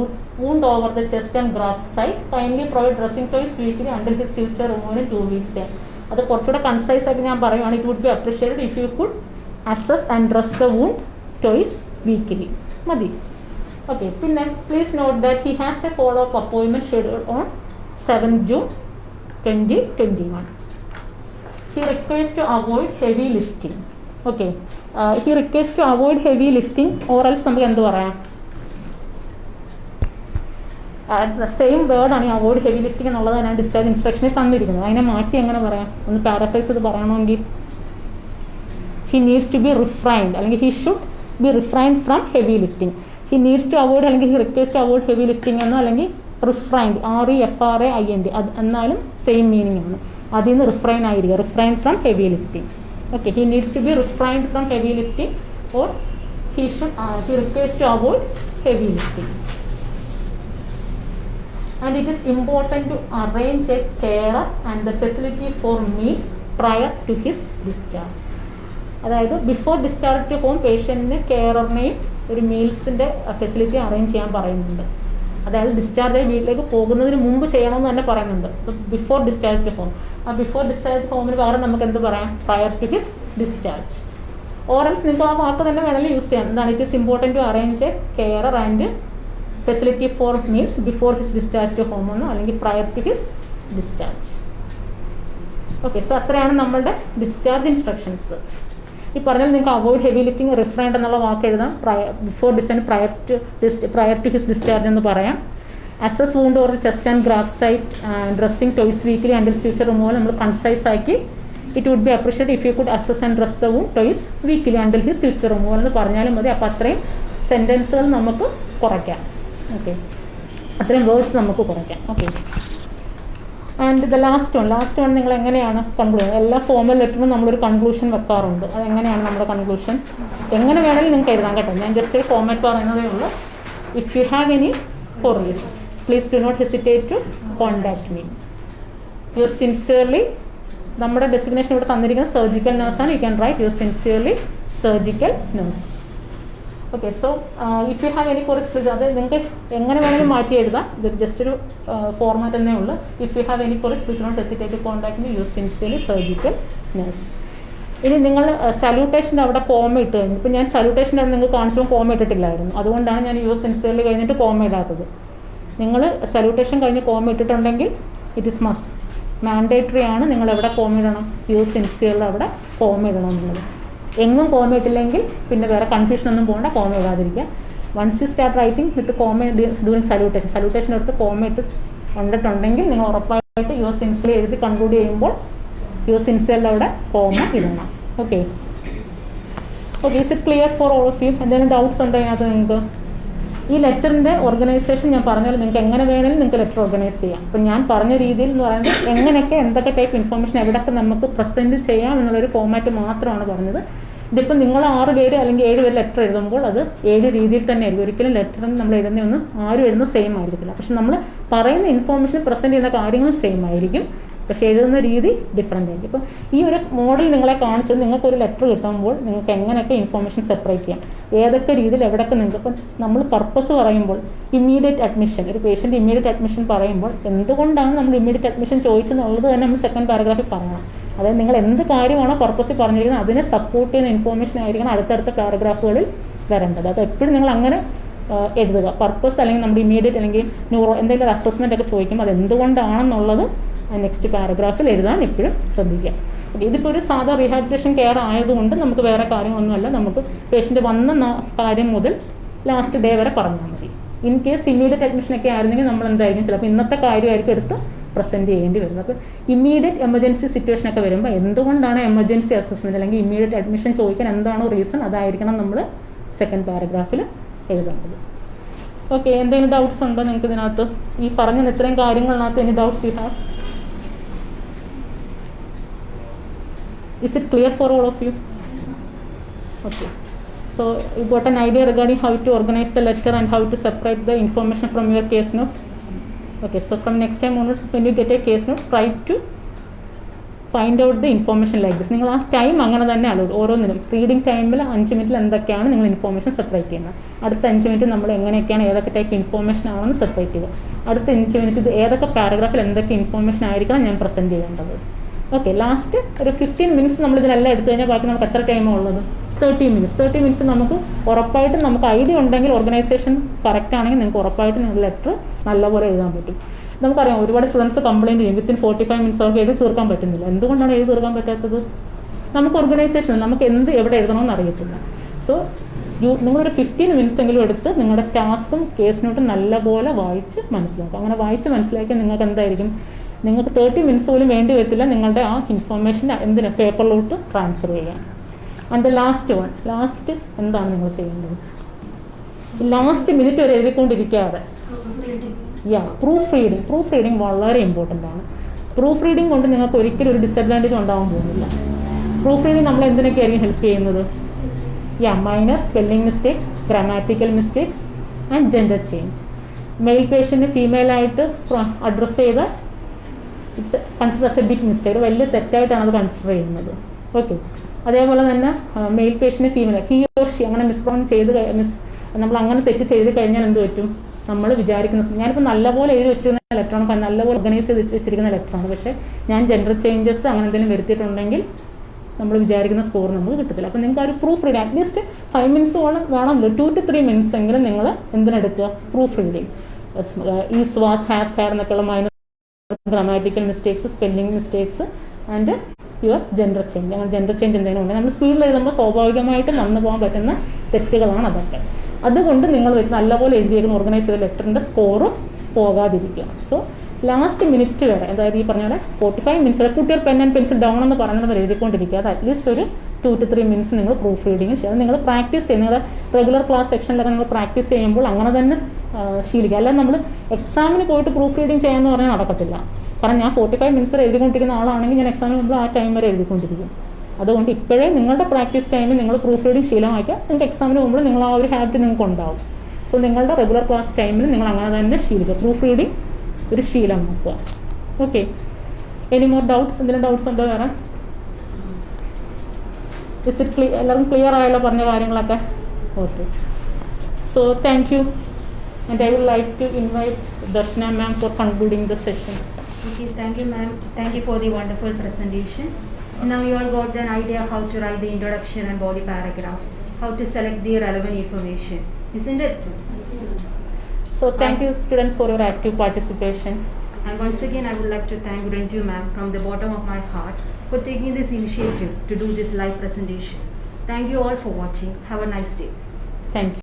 wound over the chest and graft site kindly provide dressing twice weekly under his future റിമൂവിന് two weeks time അത് കുറച്ചുകൂടെ concise ആയിട്ട് ഞാൻ പറയുവാണ്. It would be appreciated if you could assess and dress the wound twice weekly മതി. Okay പിന്നെ please note that he has a follow up അപ്പോയിൻമെന്റ് schedule on seven June twenty twenty one he request to avoid heavy lifting okay he request to avoid heavy lifting or else നമുക്ക് എന്ത് പറയാം? Same വേർഡാണ് ഈ avoid heavy lifting എന്നുള്ളത് ഞാൻ discharge ഇൻസ്ട്രക്ഷനിൽ തന്നിരിക്കുന്നത്. അതിനെ മാറ്റി എങ്ങനെ പറയാം? ഒന്ന് പാരഫൈസ് ചെയ്ത് പറയണമെങ്കിൽ. He needs to be refrained അല്ലെങ്കിൽ he should be refrained from heavy lifting he needs to avoid അല്ലെങ്കിൽ he request to avoid heavy lifting എന്നോ അല്ലെങ്കിൽ refrained R E F R A I N D അത് എന്നാലും same meaning ആണ്. അതിൽ നിന്ന് refrain ആയിരിക്കുക refrain from heavy lifting okay he needs to be refrain from heavy lifting or he should he request to avoid heavy lifting and it is important to arrange a care and the facility for meals prior to his discharge അതായത് before discharge to home പേഷ്യന്റിന് കെയറിനെയും ഒരു മീൽസിന്റെ facility arrange ചെയ്യാൻ പറയുന്നുണ്ട്. അതായത് discharge ആയി വീട്ടിലേക്ക് പോകുന്നതിന് മുമ്പ് ചെയ്യണമെന്ന് തന്നെ പറയുന്നുണ്ട്. ബിഫോർ ഡിസ്ചാർജ് ഹോം ആ ബിഫോർ ഡിസ്ചാർജ് ഹോമിന് പകരം നമുക്ക് എന്ത് പറയാം? പ്രയർ ടു ഹിസ് ഡിസ്ചാർജ് ഓറൻസ് നിങ്ങൾക്ക് ആ വാക്ക് തന്നെ വേണമെങ്കിൽ യൂസ് ചെയ്യാം. എന്താണ്? It is important to arrange a carer and facility for means before his discharge to home എന്നോ അല്ലെങ്കിൽ prior to his discharge okay so അത്രയാണ് നമ്മളുടെ ഡിസ്ചാർജ് ഇൻസ്ട്രക്ഷൻസ് ഈ പറഞ്ഞാൽ നിങ്ങൾക്ക് അവോയ്ഡ് ഹെവി ലിഫ്റ്റിംഗ് റിഫ്രൈൻഡ് എന്നുള്ള വാക്ക് എഴുതാം. Before discharge prior to prior to his discharge എന്ന് പറയാം. Assess wound or chest and graft site dressing twice weekly and future removal നമ്മൾ കൺസൈസ് ആക്കി. It would be appreciate if you could assess and dress the wound twice weekly and his future removal എന്ന് പറഞ്ഞാലും മതി. അപ്പോൾ അത്രയും സെന്റൻസുകൾ നമുക്ക് കുറയ്ക്കാം. Okay അത്രയും വേർഡ്സ് നമുക്ക് കുറയ്ക്കാം. Okay and the last one last one നിങ്ങൾ എങ്ങനെയാണ് കൺക്ലൂഷൻ എല്ലാ ഫോമൽ ലെറ്ററിനും നമ്മളൊരു കൺക്ലൂഷൻ വെക്കാറുണ്ട്. അത് എങ്ങനെയാണ് നമ്മുടെ കൺക്ലൂഷൻ എങ്ങനെ വേണമെങ്കിലും നിങ്ങൾക്ക് എഴുതാൻ കേട്ടോ. ഞാൻ ജസ്റ്റ് ഒരു ഫോമാറ്റ് പറയുന്നതേ ഉള്ളൂ. If you have any queries please do not hesitate to contact me you sincerely നമ്മുടെ ഡെസിഗ്നേഷൻ ഇവിടെ തന്നിരിക്കുന്നത് surgical നേഴ്സാണ് you can right you sincerely surgical nurse okay so if you have any കുറച്ച് അത് നിങ്ങൾക്ക് എങ്ങനെ വേണമെങ്കിലും മാറ്റി എഴുതാം. ഇത് ജസ്റ്റ് ഒരു ഫോർമാറ്റ് തന്നെ ഉള്ളൂ. ഇഫ് യു ഹാവ് എനി കുറച്ച് please not hesitate contact me you sincerely surgical nurse ഇനി നിങ്ങൾ സല്യൂട്ടേഷന്റെ അവിടെ കോമ ഇട്ട് കഴിഞ്ഞു. ഇപ്പം ഞാൻ സല്യൂട്ടേഷന്റെ അവിടെ നിങ്ങൾക്ക് കാണിച്ചപ്പോൾ കോമ ഇട്ടിട്ടില്ലായിരുന്നു. അതുകൊണ്ടാണ് ഞാൻ യൂസ് സിൻസിയർലി കഴിഞ്ഞിട്ട് കോമ ഇടാത്തത്. നിങ്ങൾ സല്യൂട്ടേഷൻ കഴിഞ്ഞ് കോമ ഇട്ടിട്ടുണ്ടെങ്കിൽ ഇറ്റ് ഇസ് മസ്റ്റ് മാൻഡേറ്ററി ആണ് നിങ്ങൾ എവിടെ കോമ ഇടണം. യൂസ് സിൻസിയറിൽ അവിടെ കോമ ഇടണം എന്നുള്ളത്. എങ്ങും കോമ ഇട്ടില്ലെങ്കിൽ പിന്നെ വേറെ കൺഫ്യൂഷൻ ഒന്നും പോകണ്ട comma ഇടാതിരിക്കുക. Once you start writing with comma during salutation salutation എടുത്ത് കോമ ഇട്ട് കണ്ടിട്ടുണ്ടെങ്കിൽ നിങ്ങൾ ഉറപ്പായിട്ട് യു സിൻസിൽ എഴുതി കൺക്ലൂഡ് ചെയ്യുമ്പോൾ യു സിൻസിയറിൽ അവിടെ കോമ ഇടണം. Okay okay is it clear for all of you എന്തെങ്കിലും ഡൗട്ട്സ് ഉണ്ടോ അതിനകത്ത് നിങ്ങൾക്ക്? ഈ ലെറ്ററിന്റെ ഓർഗനൈസേഷൻ ഞാൻ പറഞ്ഞാൽ നിങ്ങൾക്ക് എങ്ങനെ വേണമെങ്കിലും നിങ്ങൾക്ക് ലെറ്റർ ഓർഗനൈസ് ചെയ്യാം. അപ്പം ഞാൻ പറഞ്ഞ രീതിയിൽ എന്ന് പറയുന്നത് എങ്ങനെയൊക്കെ എന്തൊക്കെ ടൈപ്പ് ഇൻഫർമേഷൻ എവിടെയൊക്കെ നമുക്ക് പ്രസന്റ് ചെയ്യാം എന്നുള്ളൊരു ഫോമാറ്റ് മാത്രമാണ് പറഞ്ഞത്. ഇതിപ്പോൾ നിങ്ങൾ ആറ് പേര് അല്ലെങ്കിൽ ഏഴ് പേര് ലെറ്റർ എഴുതുമ്പോൾ അത് ഏഴ് രീതിയിൽ തന്നെ ആയിരിക്കും. ഒരിക്കലും ലെറ്റർ നമ്മൾ എഴുതുന്ന ഒന്നും ആരും എഴുതുന്ന സെയിം ആയിരിക്കില്ല പക്ഷെ നമ്മൾ പറയുന്ന ഇൻഫോർമേഷൻ പ്രസന്റ് ചെയ്യുന്ന കാര്യങ്ങൾ സെയിം ആയിരിക്കും. പക്ഷെ എഴുതുന്ന രീതി ഡിഫറെന്റ് ആയിരിക്കും. ഇപ്പോൾ ഈ ഒരു മോഡൽ നിങ്ങളെ കാണിച്ചത് നിങ്ങൾക്ക് ഒരു ലെറ്റർ കിട്ടുമ്പോൾ നിങ്ങൾക്ക് എങ്ങനെയൊക്കെ ഇൻഫോർമേഷൻ സെപ്പറേറ്റ് ചെയ്യാം? ഏതൊക്കെ രീതിയിൽ എവിടെയൊക്കെ നിങ്ങൾക്ക് ഇപ്പം നമ്മൾ പർപ്പസ് പറയുമ്പോൾ ഇമ്മീഡിയറ്റ് അഡ്മിഷൻ ഒരു പേഷ്യന്റ് ഇമ്മീഡിയറ്റ് അഡ്മിഷൻ പറയുമ്പോൾ എന്തുകൊണ്ടാണ് നമ്മൾ ഇമ്മീഡിയറ്റ് അഡ്മിഷൻ ചോദിച്ചെന്നുള്ളത് തന്നെ നമ്മൾ സെക്കൻഡ് പാരഗ്രാഫിൽ പറയണം. അതായത് നിങ്ങൾ എന്ത് കാര്യമാണോ പർപ്പസിൽ പറഞ്ഞിരിക്കുന്നത് അതിനെ സപ്പോർട്ട് ചെയ്യുന്ന ഇൻഫോർമേഷൻ ആയിരിക്കണം അടുത്തടുത്ത പാരഗ്രാഫുകളിൽ വരേണ്ടത്. അത് എപ്പോഴും നിങ്ങൾ അങ്ങനെ എഴുതുക. പർപ്പസ് അല്ലെങ്കിൽ നമ്മുടെ ഇമീഡിയറ്റ് അല്ലെങ്കിൽ ന്യൂറോ എന്തെങ്കിലും ഒരു അസസ്മെന്റ് ഒക്കെ ചോദിക്കുമ്പോൾ അത് എന്തുകൊണ്ടാണെന്നുള്ളത് നെക്സ്റ്റ് പാരഗ്രാഫിൽ എഴുതാൻ എപ്പോഴും ശ്രദ്ധിക്കുക. ഇതിപ്പോൾ ഒരു സാധാ റീഹാബിലിറ്റേഷൻ കെയർ ആയതുകൊണ്ട് നമുക്ക് വേറെ കാര്യമൊന്നുമല്ല. നമുക്ക് പേഷ്യന്റ് വന്ന കാര്യം മുതൽ ലാസ്റ്റ് ഡേ വരെ പറഞ്ഞാൽ മതി. ഇൻ കേസ് ഇമ്മീഡിയറ്റ് അഡ്മിഷനൊക്കെ ആയിരുന്നെങ്കിൽ നമ്മൾ എന്തായിരിക്കും? ചിലപ്പോൾ ഇന്നത്തെ കാര്യമായിരിക്കും എടുത്ത് പ്രസന്റ് ചെയ്യേണ്ടി വരുന്നത്. അപ്പോൾ ഇമ്മീഡിയറ്റ് എമർജൻസി സിറ്റുവേഷൻ ഒക്കെ വരുമ്പോൾ എന്തുകൊണ്ടാണ് എമർജൻസി അസസ്മെന്റ് അല്ലെങ്കിൽ ഇമ്മീഡിയറ്റ് അഡ്മിഷൻ ചോദിക്കാൻ എന്താണോ റീസൺ അതായിരിക്കണം നമ്മൾ സെക്കൻഡ് പാരഗ്രാഫിൽ എഴുതേണ്ടത്. ഓക്കെ എന്തെങ്കിലും ഡൗട്ട്സ് ഉണ്ടോ നിങ്ങൾക്ക് ഇതിനകത്ത്? ഈ പറഞ്ഞ ഇത്രയും കാര്യങ്ങളിനകത്ത് any doubts you have is it clear for all of you okay So you got an idea regarding how to organize the letter and how to separate the information from your. Okay. So from next time onwards, when you get a try to find out the information like this നിങ്ങൾ ആ time അങ്ങനെ തന്നെ allot ഓരോന്നിനും reading ടൈമിൽ അഞ്ച് മിനിറ്റിൽ എന്തൊക്കെയാണ് നിങ്ങൾ ഇൻഫോർമേഷൻ സെപ്പറേറ്റ് ചെയ്യുന്നത്. അടുത്ത അഞ്ച് മിനിറ്റ് നമ്മൾ എങ്ങനെയൊക്കെയാണ് ഏതൊക്കെ ടൈപ്പ് ഇൻഫോർമേഷൻ ആണെന്ന് സെപ്പറേറ്റ് ചെയ്യുക. അടുത്ത അഞ്ച് മിനിറ്റ് ഇത് ഏതൊക്കെ പാരഗ്രാഫിൽ എന്തൊക്കെ ഇൻഫോർമേഷൻ ആയിരിക്കണം ഞാൻ പ്രസന്റ് ചെയ്യേണ്ടത്. ഓക്കെ ലാസ്റ്റ് ഒരു ഫിഫ്റ്റീൻ മിനിറ്റ്സ് നമ്മൾ ഇതിനെല്ലാം എടുത്തു കഴിഞ്ഞാൽ ബാക്കി നമുക്ക് എത്ര ടൈമാണ് ഉള്ളത്? തേർട്ടി മിനിറ്റ്സ് തേർട്ടി മിനിറ്റ്സ് നമുക്ക് ഉറപ്പായിട്ടും നമുക്ക് ഐഡിയ ഉണ്ടെങ്കിൽ ഓർഗനൈസേഷൻ കറക്റ്റ് ആണെങ്കിൽ നിങ്ങൾക്ക് ഉറപ്പായിട്ടും നിങ്ങൾ ലെറ്റർ നല്ലപോലെ എഴുതാൻ പറ്റും. നമുക്കറിയാം ഒരുപാട് സ്റ്റുഡൻസ് കംപ്ലയിന്റ് ചെയ്യും. വിത്തിൻ ഫോർട്ടി ഫൈവ് മിനിറ്റ്സ് അവർക്ക് എഴുതി തീർക്കാൻ പറ്റുന്നില്ല. എന്തുകൊണ്ടാണ് എഴുതി തീർക്കാൻ പറ്റാത്തത്? നമുക്ക് ഓർഗനൈസേഷൻ നമുക്ക് എന്ത് എവിടെ എഴുതണമെന്ന് അറിയത്തില്ല. സോ യു നിങ്ങളൊരു ഫിഫ്റ്റീൻ മിനിറ്റ്സ് എങ്കിലും എടുത്ത് നിങ്ങളുടെ ടാസ്കും കേസ് നോട്ടും നല്ലപോലെ വായിച്ച് മനസ്സിലാക്കുക. അങ്ങനെ വായിച്ച് മനസ്സിലാക്കിയാൽ നിങ്ങൾക്ക് എന്തായിരിക്കും? നിങ്ങൾക്ക് തേർട്ടി മിനിറ്റ്സ് പോലും വേണ്ടി വരത്തില്ല. നിങ്ങളുടെ ആ ഇൻഫർമേഷൻ എന്തിനാണ് പേപ്പറിലോട്ട് ട്രാൻസ്ഫർ ചെയ്യാൻ and the last one last എന്താണ് നിങ്ങൾ ചെയ്യേണ്ടത്? ലാസ്റ്റ് മിനിറ്റ് വരെ എഴുതിക്കൊണ്ടിരിക്കാതെ. Yeah proof reading proof reading വളരെ ഇമ്പോർട്ടന്റ് ആണ്. പ്രൂഫ് റീഡിങ് കൊണ്ട് നിങ്ങൾക്ക് ഒരിക്കലും ഒരു ഡിസഡ്വാന്റേജ് ഉണ്ടാവാൻ പോകുന്നില്ല. പ്രൂഫ് റീഡിങ് നമ്മൾ എന്തിനൊക്കെയായിരിക്കും ഹെൽപ്പ് ചെയ്യുന്നത്? Yeah minor spelling mistakes grammatical mistakes and gender change male patient ഫീമെയിലായിട്ട് address ചെയ്ത it's consider a big mistake വലിയ തെറ്റായിട്ടാണ് അത് കൺസിഡർ ചെയ്യുന്നത്. ഓക്കെ അതേപോലെ തന്നെ male patient female he or അങ്ങനെ മിസ്പ്രോൺ ചെയ്ത് മിസ് നമ്മൾ അങ്ങനെ തെറ്റ് ചെയ്ത് കഴിഞ്ഞാൽ എന്ത് പറ്റും? നമ്മൾ വിചാരിക്കുന്ന ഞാനിപ്പോൾ നല്ലപോലെ എഴുതി വെച്ചിരിക്കുന്ന ഇലക്ട്രോണിക് നല്ലപോലെ ഓർഗനൈസ് ചെയ്ത് വെച്ചിരിക്കുന്ന ഇലക്ട്രോണിക് പക്ഷേ ഞാൻ ജെൻഡർ ചേഞ്ചസ് അങ്ങനെ എന്തെങ്കിലും വരുത്തിയിട്ടുണ്ടെങ്കിൽ നമ്മൾ വിചാരിക്കുന്ന സ്കോർ നമുക്ക് കിട്ടത്തില്ല. അപ്പോൾ നിങ്ങൾക്ക് ആ ഒരു proof reading at least five minutes വേണം വേണമല്ലോ ടു ടു ത്രീ മിനിറ്റ്സ് എങ്കിലും നിങ്ങൾ എന്തിനെടുക്കുക? Proof reading is was has her എന്നൊക്കെയുള്ള minor grammatical mistakes spelling mistakes and your gender change അങ്ങനെ ജെൻഡർ ചേഞ്ച് എന്തെങ്കിലും ഉണ്ടെങ്കിൽ നമ്മൾ സ്പീഡിൽ എഴുതുമ്പോൾ സ്വാഭാവികമായിട്ട് നന്നു പോകാൻ പറ്റുന്ന തെറ്റുകളാണ് അതൊക്കെ. അതുകൊണ്ട് നിങ്ങൾ നല്ലപോലെ എഴുതിയേക്കുന്ന ഓർഗനൈസ് ചെയ്ത ലെറ്ററിന്റെ സ്കോറും പോകാതിരിക്കുക. സോ ലാസ്റ്റ് മിനിറ്റ് വരെ അതായത് ഈ പറഞ്ഞ പോലെ ഫോർട്ടി ഫൈവ് മിനിറ്റ്സ് വരെ കുട്ടികൾ പെൻ ആൻഡ് പെൻസിൽ ഡൗൺ എന്ന് പറഞ്ഞിട്ട് എഴുതിക്കൊണ്ടിരിക്കുക. അത് അറ്റ്ലീസ്റ്റ് ഒരു ടു ടു ത്രീ മിനിറ്റ്സ് നിങ്ങൾ പ്രൂഫ് റീഡിങ് ചെയ്യുക നിങ്ങൾ പ്രാക്ടീസ് ചെയ്യുക. നിങ്ങളുടെ റെഗുലർ ക്ലാസ് സെക്ഷനിലൊക്കെ നിങ്ങൾ പ്രാക്ടീസ് ചെയ്യുമ്പോൾ അങ്ങനെ തന്നെ ശീലിക്കുക. അല്ലാതെ നമ്മൾ എക്സാമിന് പോയിട്ട് പ്രൂഫ് റീഡിങ് ചെയ്യാമെന്ന് പറഞ്ഞാൽ നടക്കത്തില്ല. കാരണം ഞാൻ ഫോർട്ടി ഫൈവ് മിനിറ്റ്സ് എഴുതിക്കൊണ്ടിരിക്കുന്ന ആളാണെങ്കിൽ ഞാൻ എക്സാമിന് മുമ്പ് ആ ടൈം വരെ എഴുതിക്കൊണ്ടിരിക്കും. അതുകൊണ്ട് ഇപ്പോഴേ നിങ്ങളുടെ പ്രാക്ടീസ് ടൈമിൽ നിങ്ങൾ പ്രൂഫ് റീഡിങ് ശീലമാക്കുക നിങ്ങൾക്ക് എക്സാമിന് മുമ്പ് നിങ്ങൾ ആ ഒരു ഹാബിറ്റ് നിങ്ങൾക്ക് ഉണ്ടാവും. സോ നിങ്ങളുടെ റെഗുലർ ക്ലാസ് ടൈമിൽ നിങ്ങൾ അങ്ങനെ തന്നെ ശീലിക്കുക. പ്രൂഫ് റീഡിങ് ഒരു ശീലമാക്കുക. ഓക്കെ എനി മോർ ഡൗട്ട്സ് എന്തെങ്കിലും ഡൗട്ട്സ് ഉണ്ടോ വേറെ? ഇസ് ഇറ്റ് ക്ലിയർ എല്ലാവരും ക്ലിയർ ആയല്ലോ പറഞ്ഞ കാര്യങ്ങളൊക്കെ? Okay so thank you and I will like to invite Darshana ma'am for concluding the session Okay, thank you, ma'am. Thank you for the wonderful presentation. Now you all got an idea how to write the introduction and body paragraphs, how to select the relevant information, isn't it? So thank you students for your active participation. And once again, I would like to thank Renju ma'am from the bottom of my heart for taking this initiative to do this live presentation. Thank you all for watching. Have a nice day. Thank you.